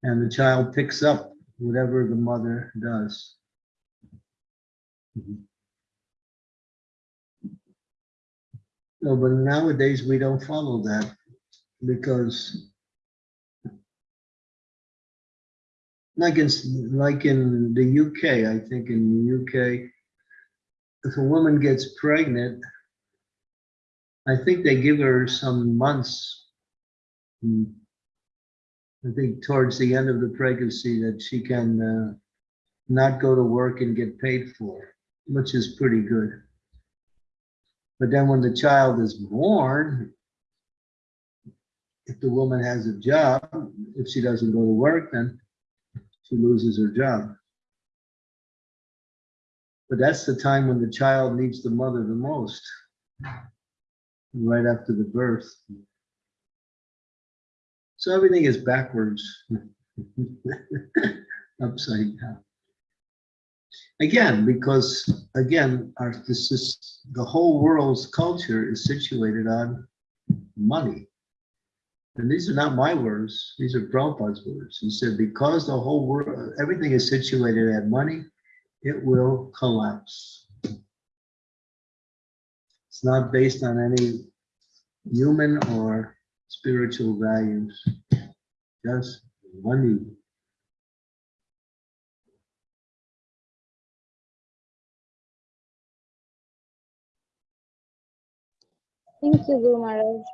And the child picks up whatever the mother does. No, but nowadays we don't follow that because like in, like in the UK, I think in the UK, if a woman gets pregnant, I think they give her some months. hmm, I think towards the end of the pregnancy that she can uh, not go to work and get paid for, which is pretty good. But then when the child is born, if the woman has a job, if she doesn't go to work, then she loses her job. But that's the time when the child needs the mother the most. right after the birth. So everything is backwards. Upside down. Again, because again, our, this is, the whole world's culture is situated on money. And these are not my words, these are Prabhupada's words. He said, because the whole world, everything is situated at money, it will collapse. It's not based on any human or spiritual values, just money. Thank you, Guru Maharaj.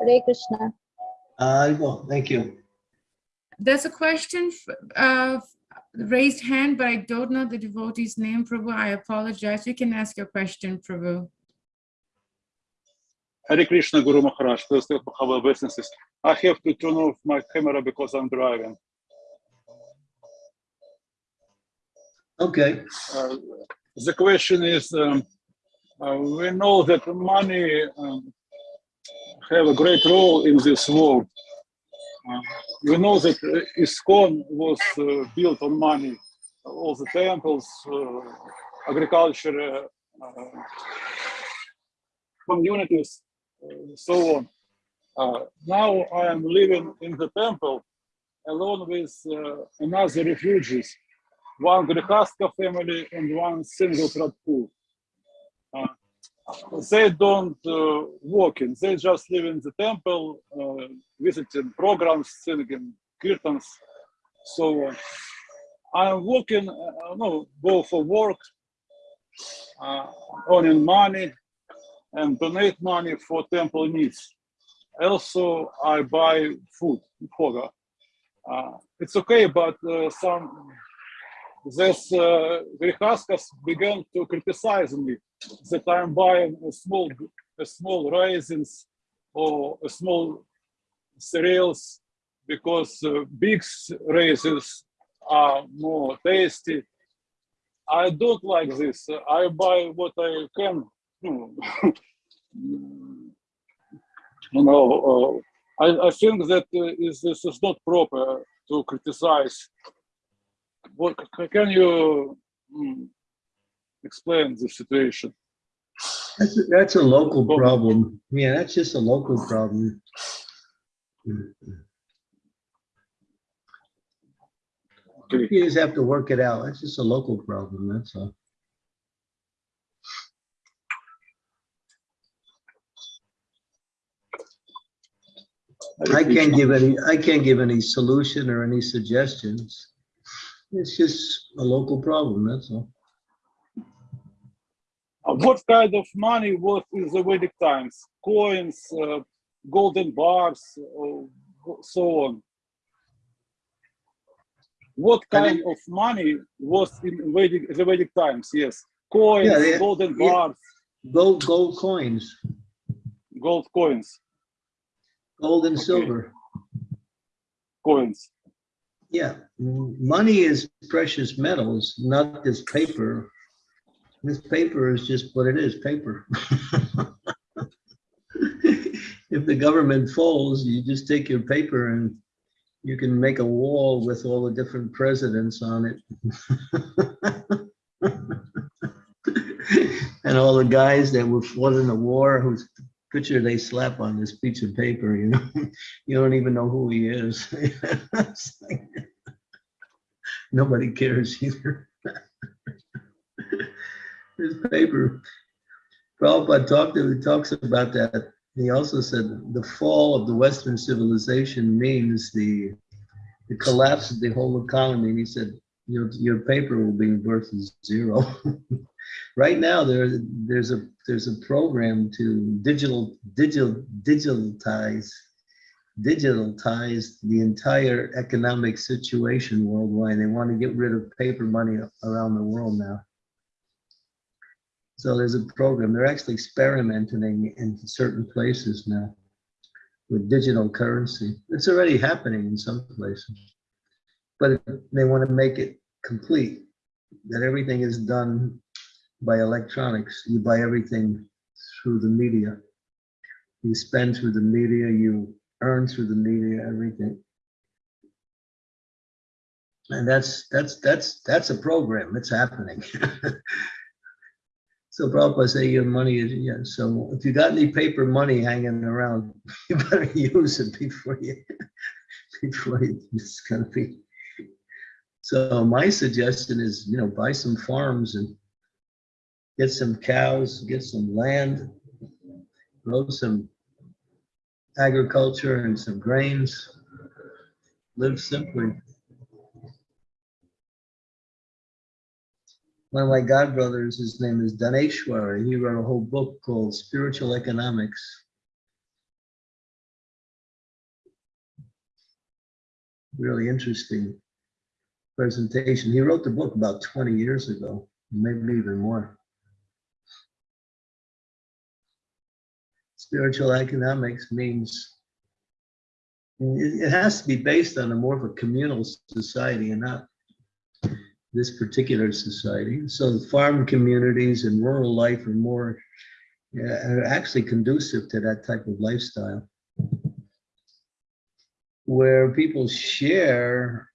Hare Krishna. I will, thank you. There's a question, f- uh, raised hand, but I don't know the devotee's name, Prabhu. I apologize. You can ask your question, Prabhu. Hare Krishna Guru Maharaj, first of all, our businesses. I have to turn off my camera because I'm driving. Okay, Uh, the question is, um, uh, we know that money um, have a great role in this world. Uh, we know that uh, ISKCON was uh, built on money, all the temples, uh, agriculture, uh, uh, communities, so on. Now I am living in the temple along with another refugees one Grihastha family and one single Prabhu. They don't uh, work in, they just live in the temple, uh, visiting programs, singing kirtans, so on. I'm working, uh, no, go for work, uh, earning money and donate money for temple needs. Also, I buy food, bhoga. Uh, it's okay, but uh, some this uh, Grihasthas began to criticize me that I'm buying a small, a small raisins or a small cereals because uh, big raisins are more tasty. I don't like this. I buy what I can. you know, uh, I, I think that uh, is, this is not proper to criticize what can you explain the situation? that's, a- that's a local problem. Yeah, that's just a local problem. Okay. You just have to work it out. It's just a local problem, that's all. I can't give any, I can't give any solution or any suggestions. It's just a local problem, that's all. Uh, what kind of money was in the Vedic times? Coins, uh, golden bars, or so on. What kind of money was in Vedic, the Vedic times? Yes, coins, Yeah, they- golden yeah. bars, Gold, gold coins, gold coins, gold and Okay. silver. coins. Yeah, money is precious metals, not this paper. This paper is just what it is, paper. If the government folds, you just take your paper and you can make a wall with all the different presidents on it. And all the guys that were fought in the war whose picture they slap on this piece of paper, you know? You don't even know who he is. Nobody cares either. This paper, Prabhupada talked, he talks about that. He also said the fall of the Western civilization means the, the collapse of the whole economy. And he said, your, your paper will be worth zero. Right now, there, there's a, there's a program to digital, digital, digitalize digitalize the entire economic situation worldwide. They want to get rid of paper money around the world now. So there's a program, they're actually experimenting in certain places now with digital currency. It's already happening in some places. But they want to make it complete, that everything is done by electronics. You buy everything through the media. You spend through the media, you earn through the media, everything. And that's, that's, that's, that's a program, it's happening. So Prabhupada say your money is, yeah, so if you got any paper money hanging around, you better use it before you, before it's gonna be. So my suggestion is, you know, buy some farms and get some cows, get some land, grow some agriculture and some grains, live simply. One of my godbrothers, his name is Daneshwar. He wrote a whole book called Spiritual Economics. Really interesting presentation. He wrote the book about 20 years ago, maybe even more. Spiritual economics means it has to be based on a more of a communal society and not this particular society. So farm communities and rural life are more, are actually conducive to that type of lifestyle. Where people share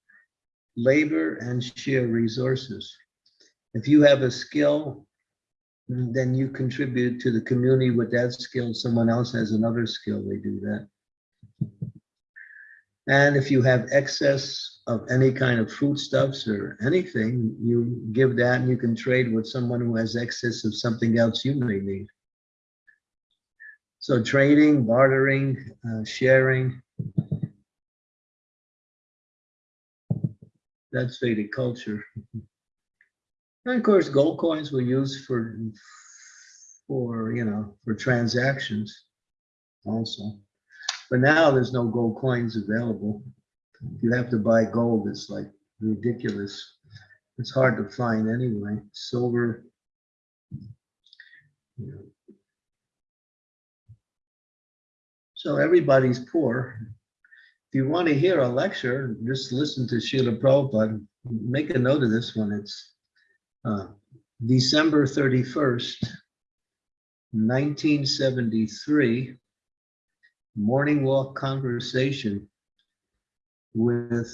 labor and share resources. If you have a skill, then you contribute to the community with that skill. Someone else has another skill, they do that. And if you have excess of any kind of foodstuffs or anything, you give that and you can trade with someone who has excess of something else you may need. So trading, bartering, uh, sharing. That's Vedic culture. And of course, gold coins were used for, for, you know, for transactions also. But now there's no gold coins available. You have to buy gold. It's like ridiculous. It's hard to find anyway. Silver. you know. So everybody's poor. If you want to hear a lecture, just listen to Srila Prabhupada. Make a note of this one. It's uh, December 31st, 1973 morning walk conversation with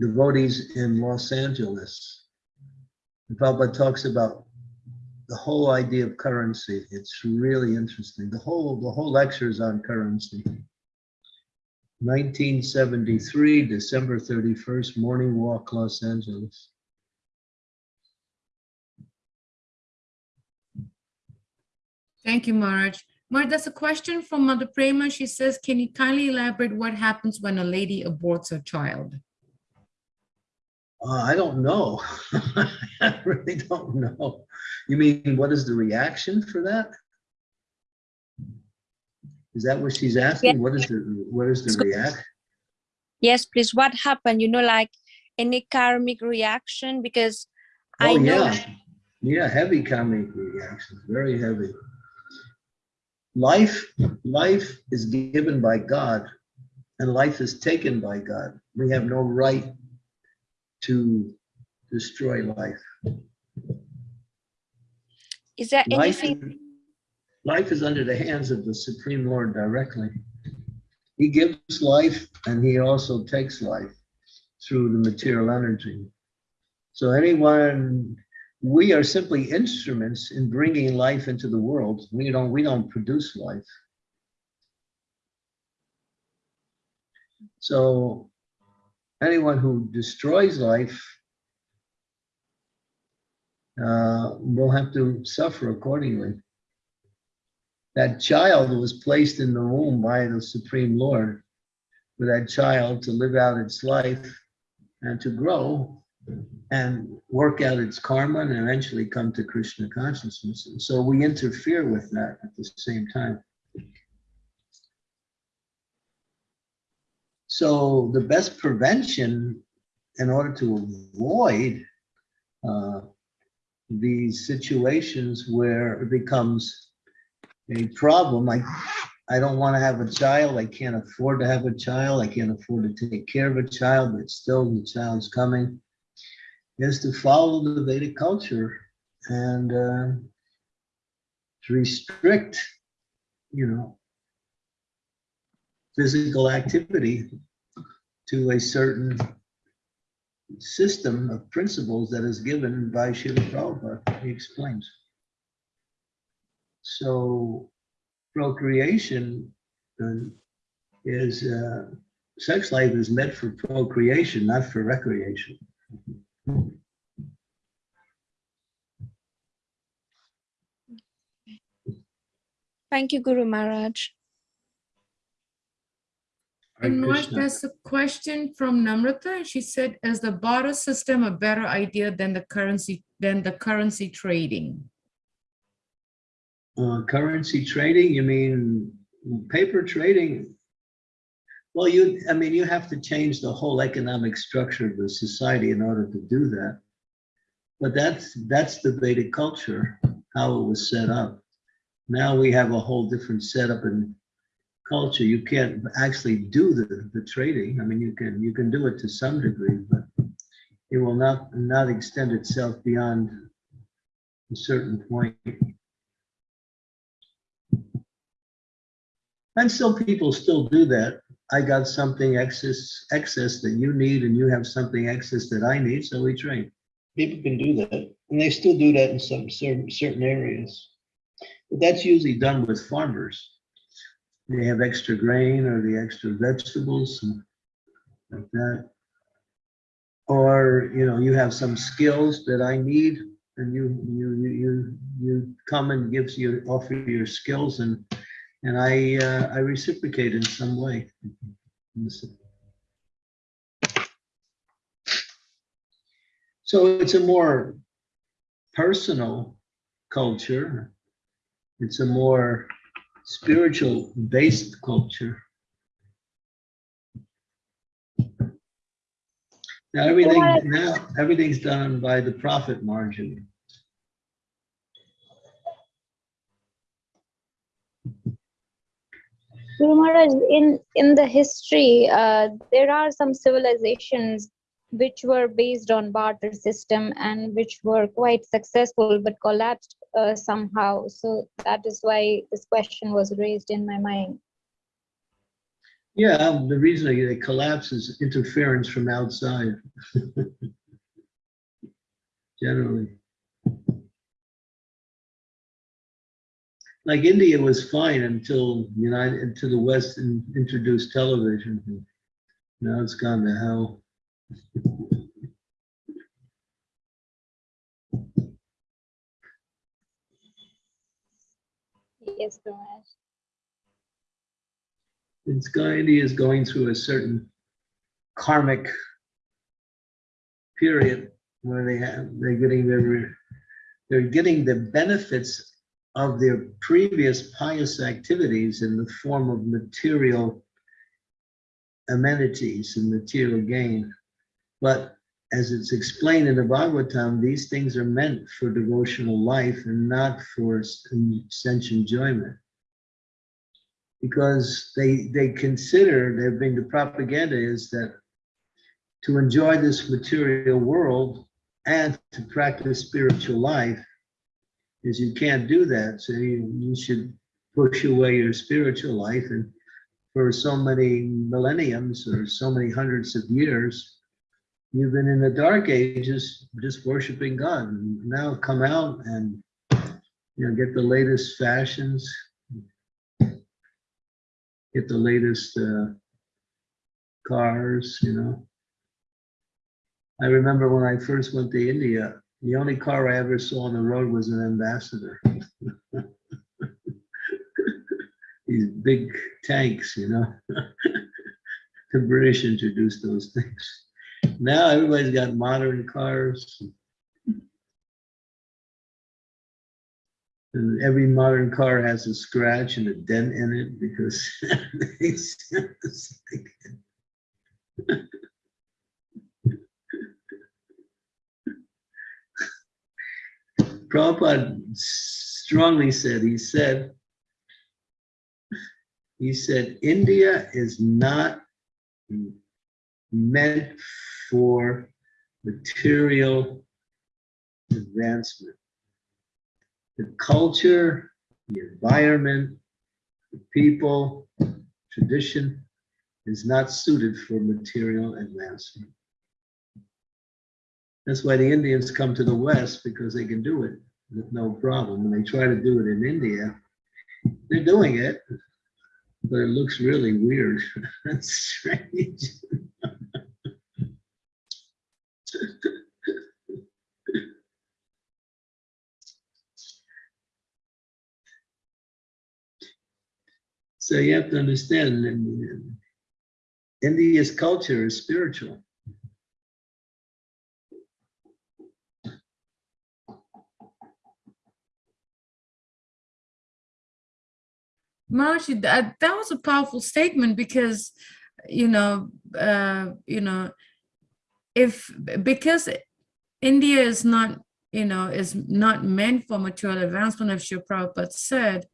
devotees in Los Angeles. Prabhupada talks about the whole idea of currency. It's really interesting. The whole, the whole lecture is on currency. 1973, December 31st, morning walk, Los Angeles. Thank you, Maharaj. Maharaj, there's a question from Mother Prema. She says, can you kindly elaborate what happens when a lady aborts her child? Uh, I don't know. I really don't know. You mean, what is the reaction for that? Is that what she's asking? What is the, what is the react? Yes, please. What happened? You know, like any karmic reaction? Because I Oh, know yeah. Yeah, heavy karmic reactions, very heavy. Life, life is given by God and life is taken by God. We have no right to destroy life. is there Life, anything? life is under the hands of the Supreme Lord directly. He gives life and he also takes life through the material energy. So anyone, we are simply instruments in bringing life into the world. We don't, we don't produce life. So anyone who destroys life uh, will have to suffer accordingly. That child was placed in the womb by the Supreme Lord for that child to live out its life and to grow and work out its karma and eventually come to Krishna consciousness. And so we interfere with that at the same time. So the best prevention in order to avoid uh, these situations where it becomes a problem, like I don't want to have a child, I can't afford to have a child, I can't afford to take care of a child, but still the child's coming, is to follow the Vedic culture and uh, to restrict, you know, physical activity to a certain system of principles that is given by Srila Prabhupada, he explains. So procreation uh, is, uh, sex life is meant for procreation, not for recreation. Thank you, Guru Maharaj. Hare And Raj, Krishna. there's a question from Namrata. She said, is the barter system a better idea than the currency, than the currency trading? Uh, currency trading, you mean paper trading? Well, you, I mean, you have to change the whole economic structure of the society in order to do that. But that's, that's the Vedic culture, how it was set up. Now we have a whole different setup and culture. You can't actually do the, the trading. I mean, you can, you can do it to some degree, but it will not, not extend itself beyond a certain point. And still, people still do that. I got something excess, excess that you need, and you have something excess that I need, so we trade. People can do that, and they still do that in some certain, certain areas. But that's usually done with farmers. They have extra grain or the extra vegetables like that. Or, you know, you have some skills that I need, and you, you, you, you, you come and gives you, offer your skills and and I, uh, I reciprocate in some way. So it's a more personal culture. It's a more spiritual based culture. Now everything, now everything's done by the profit margin. Guru Maharaj, in, in the history, uh, there are some civilizations which were based on barter system and which were quite successful but collapsed uh, somehow. So that is why this question was raised in my mind. Yeah, the reason they collapse is interference from outside. Generally. Like India was fine until United, until the West in- introduced television. And Now it's gone to hell. Yes, Maharaj. It's going, India is going through a certain karmic period where they have, they're getting their, they're getting the benefits of their previous pious activities in the form of material amenities and material gain. But as it's explained in the Bhagavatam, these things are meant for devotional life and not for sense enjoyment because they they consider they've been the propaganda is that to enjoy this material world and to practice spiritual life is you can't do that. So you, you should push away your spiritual life. And for so many millenniums or so many hundreds of years you've been in the dark ages just worshiping god. And now come out and you know get the latest fashions get the latest uh, cars, you know. I remember when I first went to India, the only car I ever saw on the road was an ambassador. These big tanks, you know. the British introduced those things. Now everybody's got modern cars. And every modern car has a scratch and a dent in it because it's just like- Prabhupada strongly said, he said, he said, India is not meant for material advancement the culture, the environment, the people, tradition, is not suited for material advancement. That's why the Indians come to the West because they can do it with no problem. When they try to do it in India, they're doing it, but it looks really weird. That's strange. So you have to understand, India's culture is spiritual. Maharshi, that, that was a powerful statement because, you know, uh, you know, if, because India is not, you know, is not meant for material advancement, as Srila Prabhupada said,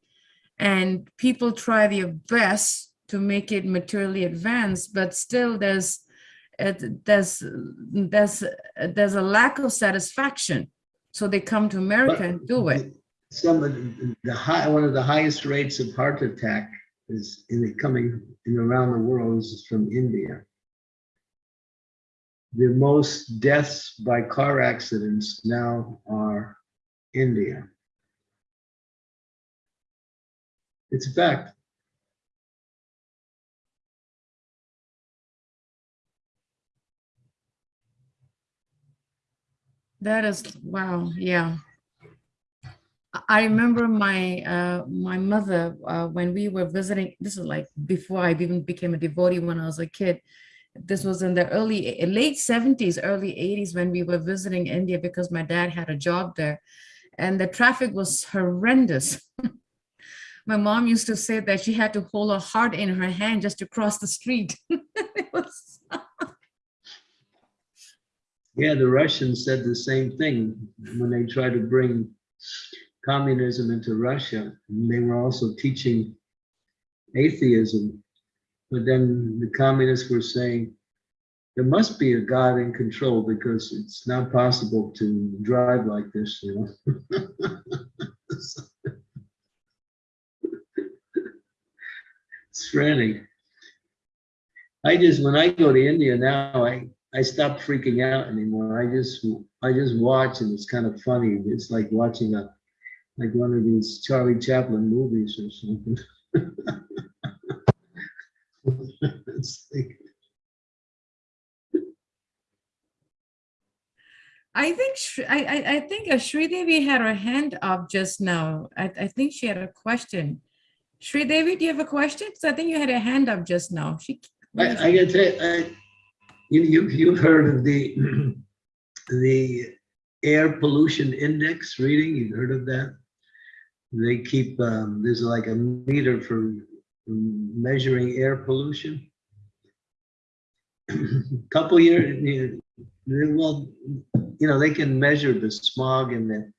and people try their best to make it materially advanced, but still there's, it, there's, there's, there's a lack of satisfaction. So they come to America and do it. Some of the- the high, one of the highest rates of heart attack is in it coming in around the world is from India. The most deaths by car accidents now are India. It's a fact. That is, wow, yeah. I- remember my, uh, my mother, uh, when we were visiting, this is like before I even became a devotee when I was a kid. This was in the early, eh, late seventies, early eighties, when we were visiting India because my dad had a job there. And the traffic was horrendous. My mom used to say that she had to hold her heart in her hand just to cross the street. Yeah, the Russians said the same thing when they tried to bring communism into Russia. And They were also teaching atheism. But then the communists were saying, there must be a God in control because it's not possible to drive like this, you know? It's frantic. I just, when I go to India now, I, I stop freaking out anymore. I just, I just watch and it's kind of funny. It's like watching a, like one of these Charlie Chaplin movies or something. Like, I think, I, I, I think uh, Shri Devi had her hand up just now. I, I think she had a question. Shri Devi, do you have a question? 'Cause I think you had a hand up just now. She. I, I tell you, I, you, you, you've heard of the, the air pollution index reading, you've heard of that? They keep, um, there's like a meter for measuring air pollution. A Couple years, well, you know, they can measure the smog and the,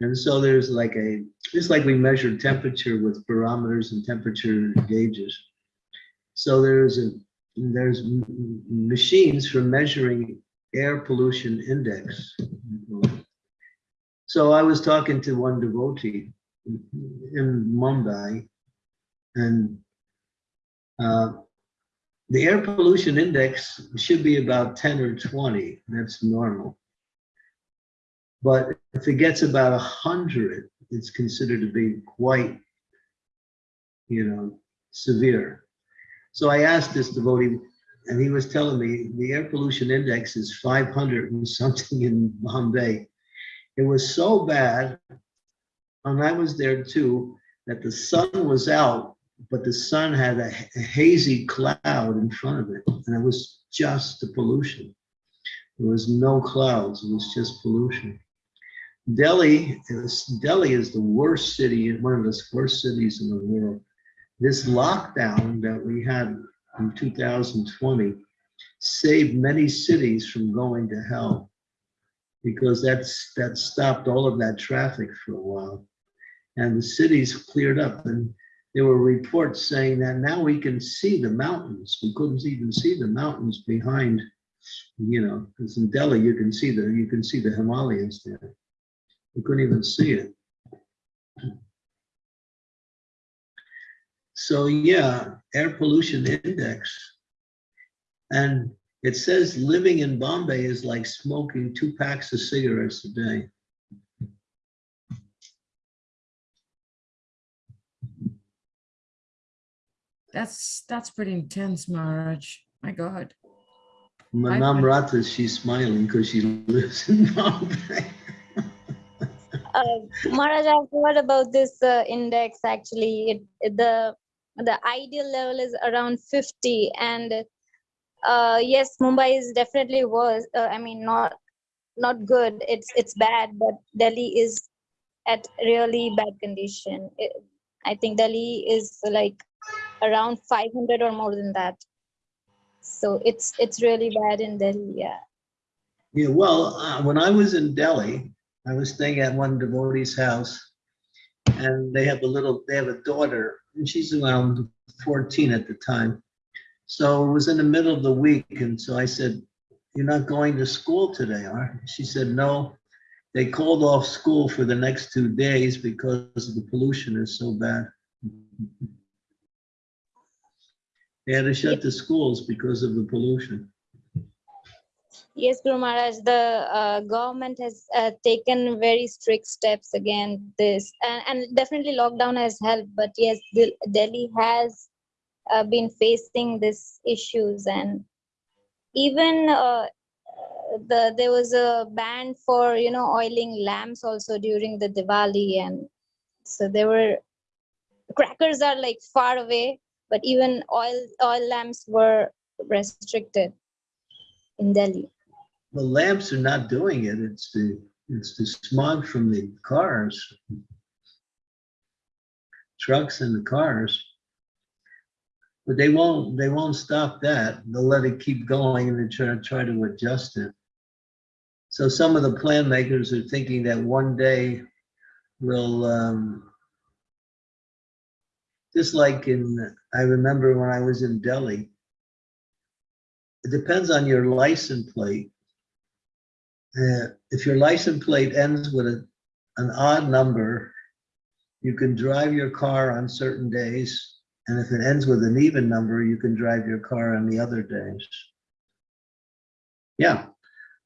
and so there's like a, just like we measure temperature with barometers and temperature gauges. So there's a, there's machines for measuring air pollution index. So I was talking to one devotee in Mumbai and uh, the air pollution index should be about 10 or 20. That's normal. But if it gets about 100, it's considered to be quite, you know, severe. So I asked this devotee, and he was telling me the air pollution index is 500 and something in Bombay. It was so bad, and I was there too, that the sun was out, but the sun had a a hazy cloud in front of it, and it was just the pollution. There was no clouds, it was just pollution. Delhi is, Delhi is the worst city, one of the worst cities in the world. This lockdown that we had in 2020 saved many cities from going to hell because that's, that stopped all of that traffic for a while. And the cities cleared up and there were reports saying that now we can see the mountains. We couldn't even see the mountains behind, you know, because in Delhi, you can see the, you can see the Himalayas there. You couldn't even see it. So yeah, air pollution index. And it says living in Bombay is like smoking two packs of cigarettes a day. That's, that's pretty intense, Maharaj. My God. Manam Rata, she's smiling because she lives in Bombay. Uh, Maharaj, I've heard about this uh, index actually. It, it- the the ideal level is around 50 and uh, yes, Mumbai is definitely worse. Uh, I mean, not not good. It's it's bad, but Delhi is at really bad condition. It, I think Delhi is like around 500 or more than that. So it's it's really bad in Delhi. Yeah. Yeah, well, uh, when I was in Delhi, I was staying at one devotee's house. And they have a little, they have a daughter, and she's around 14 at the time. So it was in the middle of the week, and so I said, you're not going to school today, are you?" She said, no. They called off school for the next two days because the pollution is so bad. They had to shut the schools because of the pollution. Yes, Guru Maharaj, the uh, government has uh, taken very strict steps against this, and, and definitely lockdown has helped. But yes, Delhi has uh, been facing these issues, and even uh, the there was a ban for you know oiling lamps also during the Diwali, and so there were crackers are like far away, but even oil oil lamps were restricted in Delhi. The lamps are not doing it. It's the, it's the smog from the cars. Trucks and the cars. But they won't, they won't stop that. They'll let it keep going and then try, try to adjust it. So some of the plan makers are thinking that one day we'll um, just like in, I remember when I was in Delhi, it depends on your license plate. Uh, if your license plate ends with a, an odd number, you can drive your car on certain days. And if it ends with an even number, you can drive your car on the other days. Yeah,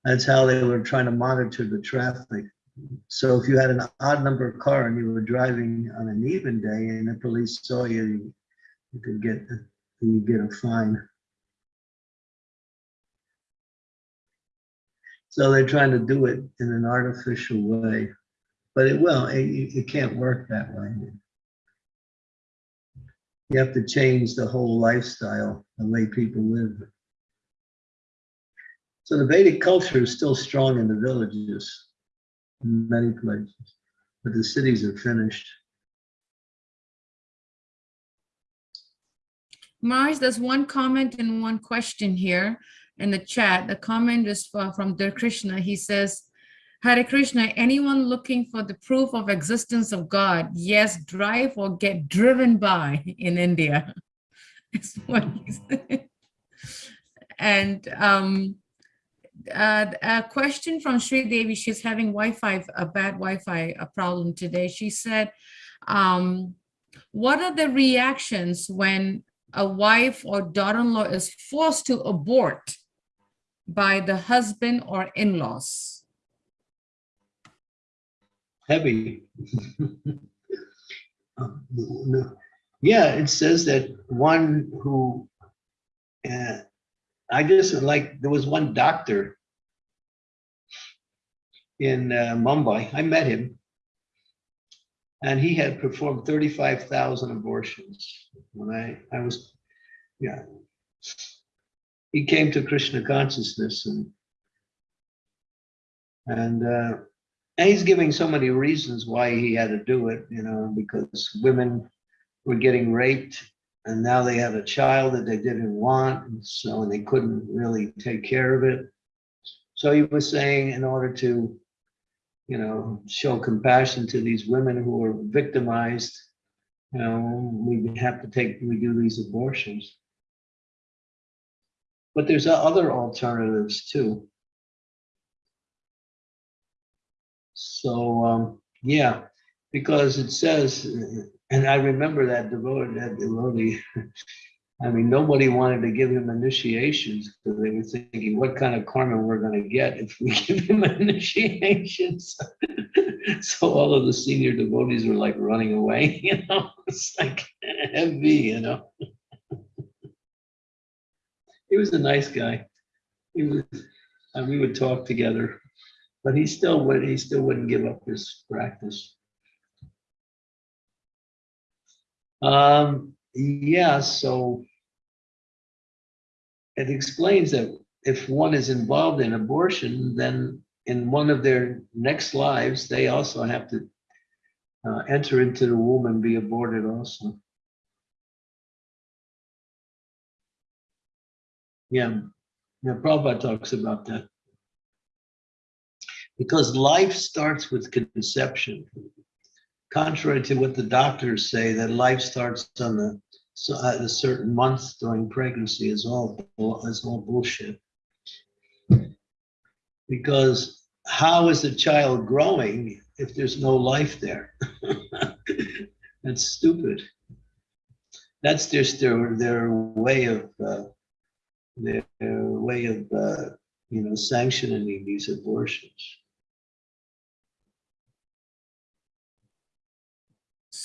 that's how they were trying to monitor the traffic. So if you had an odd number of car and you were driving on an even day and the police saw you, you could get, you get a fine. So they're trying to do it in an artificial way, but it will, it, it can't work that way. You have to change the whole lifestyle, the way people live. So the Vedic culture is still strong in the villages, in many places, but the cities are finished. Mars, there's one comment and one question here in the chat. The comment is from Dear Krishna. He says, Hare Krishna, anyone looking for the proof of existence of God, yes, drive or get driven by in India. Is what he said. And um, uh, a question from Sri Devi, she's having Wi-Fi, a bad Wi-Fi a problem today. She said, um, what are the reactions when a wife or daughter-in-law is forced to abort by the husband or in-laws? heavy. Um. Yeah, it says that one who, uh, I just like, there was one doctor in uh, Mumbai, I met him. And he had performed 35,000 abortions when I, I was, yeah. He came to Krishna consciousness and and uh, and he's giving so many reasons why he had to do it, you know, because women were getting raped and now they had a child that they didn't want, and so and they couldn't really take care of it. So he was saying in order to, you know, show compassion to these women who are victimized, you know, we have to take, we do these abortions. But there's other alternatives too. So, um, yeah, because it says And I remember that devotee, that devotee. I mean, nobody wanted to give him initiations because they were thinking, what kind of karma we're gonna get if we give him initiations? So all of the senior devotees were like running away, you know, it's like heavy, you know? He was a nice guy. He was, we would talk together, but he still would, he still wouldn't give up his practice. Um, yeah, so it explains that if one is involved in abortion, then in one of their next lives, they also have to uh, enter into the womb and be aborted also. Yeah, yeah, Prabhupada talks about that. Because life starts with conception. Contrary to what the doctors say, that life starts on the, so at a certain month during pregnancy is all, is all bullshit. Because how is a child growing if there's no life there? That's stupid. That's just their, their way of, uh, their way of, uh, you know, sanctioning these abortions.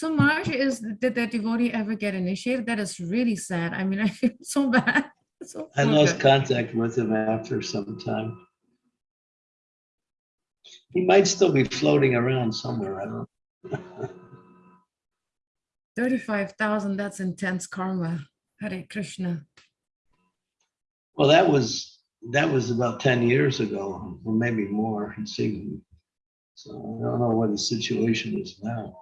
So Maharaj, is, did the devotee ever get initiated? That is really sad. I mean, I feel so bad. So I lost contact with him after some time. He might still be floating around somewhere, I don't. know. 35,000, that's intense karma. Hare Krishna. Well, that was, that was about ten years ago, or maybe more, it seemed. So I don't know what the situation is now.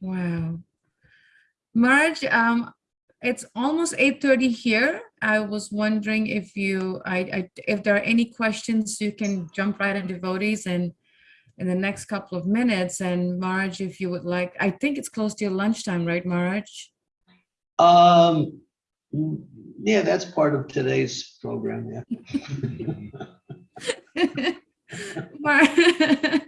Wow. Maharaj, um, it's almost 8:30 here. I was wondering if you, I, I, if there are any questions, you can jump right in devotees and in the next couple of minutes. And Maharaj, if you would like, I think it's close to your lunchtime, right, Maharaj? Um, yeah, that's part of today's program, yeah. Mar-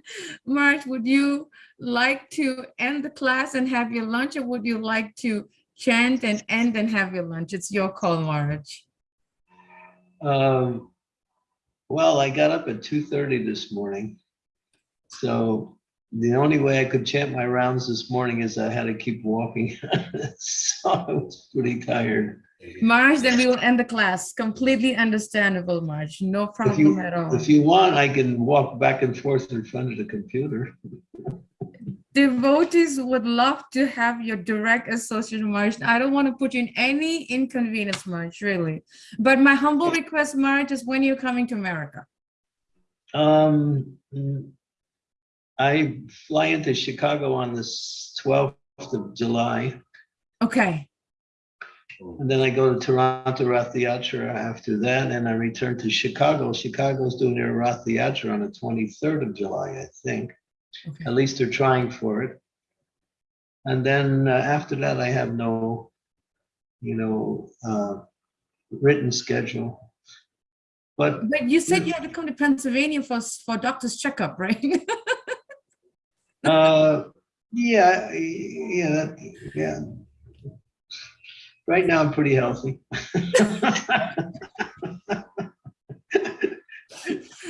Maharaj, would you like to end the class and have your lunch or would you like to chant and end and have your lunch? It's your call, Maharaj. Um, well, I got up at two thirty this morning. So the only way I could chant my rounds this morning is I had to keep walking. So I was pretty tired. Maharaj, then we will end the class. Completely understandable, Maharaj. No problem you, at all. if you want, I can walk back and forth in front of the computer. Devotees would love to have your direct associate, Maharaj. I don't want to put you in any inconvenience, Maharaj, really. But my humble request, Maharaj, is when you're coming to America. Um, I fly into Chicago on the twelfth of July. Okay, And then I go to Toronto Rath Yatra after that, and I return to Chicago. Chicago's doing their Rath Yatra on the twenty-third of July, I think. Okay. At least they're trying for it. And then uh, after that, I have no, you know, uh, written schedule. But But you said you had to come to Pennsylvania for, for doctor's checkup, right? Uh, yeah, yeah, that, yeah. Right now, I'm pretty healthy.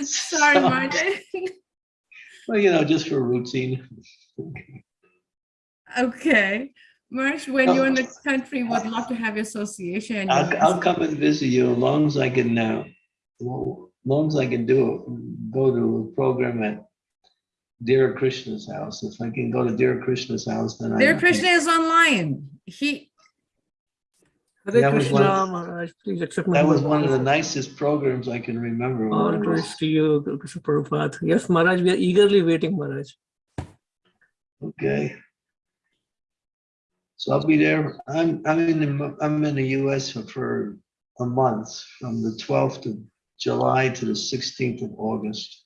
Sorry, So, Maharaj. Well, you know, just for routine. Okay. Maharaj, when you're in the oh. country, would love to have your association. I'll, I'll come and visit you as long as I can, now. well, as long as I can do, it. go to a program at Dear Krishna's house. If I can go to Dear Krishna's house, then I. Dear Krishna is online. He, Hare That was one Krishna, of- Maharaj, please accept my That was one of the nicest programs I can remember. when All praise to you, Krishna Prabhupada. Yes, Maharaj, we are eagerly waiting, Maharaj. Okay. So I'll be there. I'm, I'm in the, I'm in the US for, for a month, from the twelfth of July to the sixteenth of August.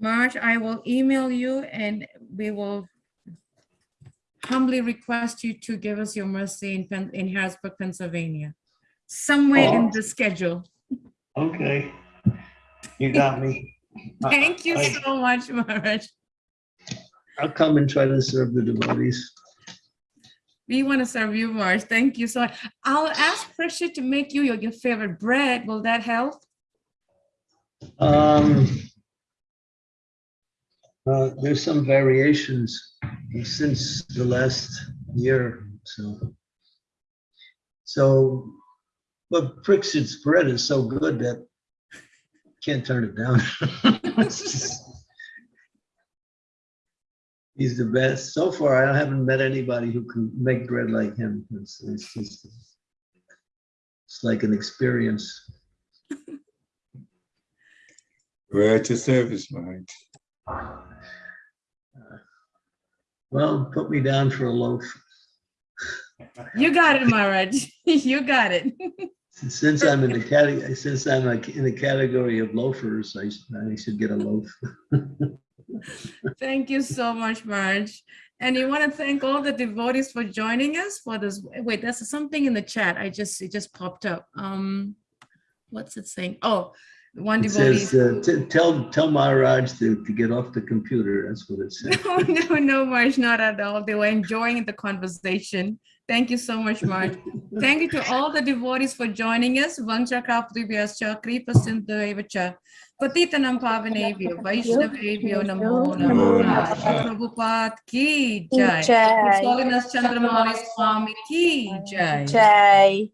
Maharaj, I will email you and we will humbly request you to give us your mercy in, Pen- in Harrisburg, Pennsylvania. Somewhere in Oh. the schedule. Okay. You got me. Thank you I- so much, Maharaj. I'll come and try to serve the devotees. We want to serve you, Maharaj. Thank you so much. I'll ask Parikshit to make you your, your favorite bread. Will that help? Um, uh, there's some variations since the last year, so. So, but Parikshit's bread is so good that can't turn it down. He's the best. So far, I haven't met anybody who can make bread like him. It's, it's just, it's like an experience. We're at your service, Maharaj. Well, put me down for a loaf. You got it, Maharaj. You got it. Since I'm in the category, since I'm like in the category of loafers, I, I should get a loaf. Thank you so much, Maharaj. And you want to thank all the devotees for joining us for this. Wait, there's something in the chat. I just, it just popped up. Um, what's it saying? Oh, one It devotee. says, uh, t- tell, tell Maharaj to, to get off the computer. That's what it says. No, no, no, Maharaj, not at all. They were enjoying the conversation. Thank you so much, Maharaj. Thank you to all the devotees for joining us. Vancha Kapribhyascha, Kripa Sindhuevacha, Patitanam Pavanebhyo, Vaishnavebhyo Namo Namo Namaha. Namaha. Prabhupada ki jai. His Jai. Holiness Chandramauli Swami ki jai. Jai.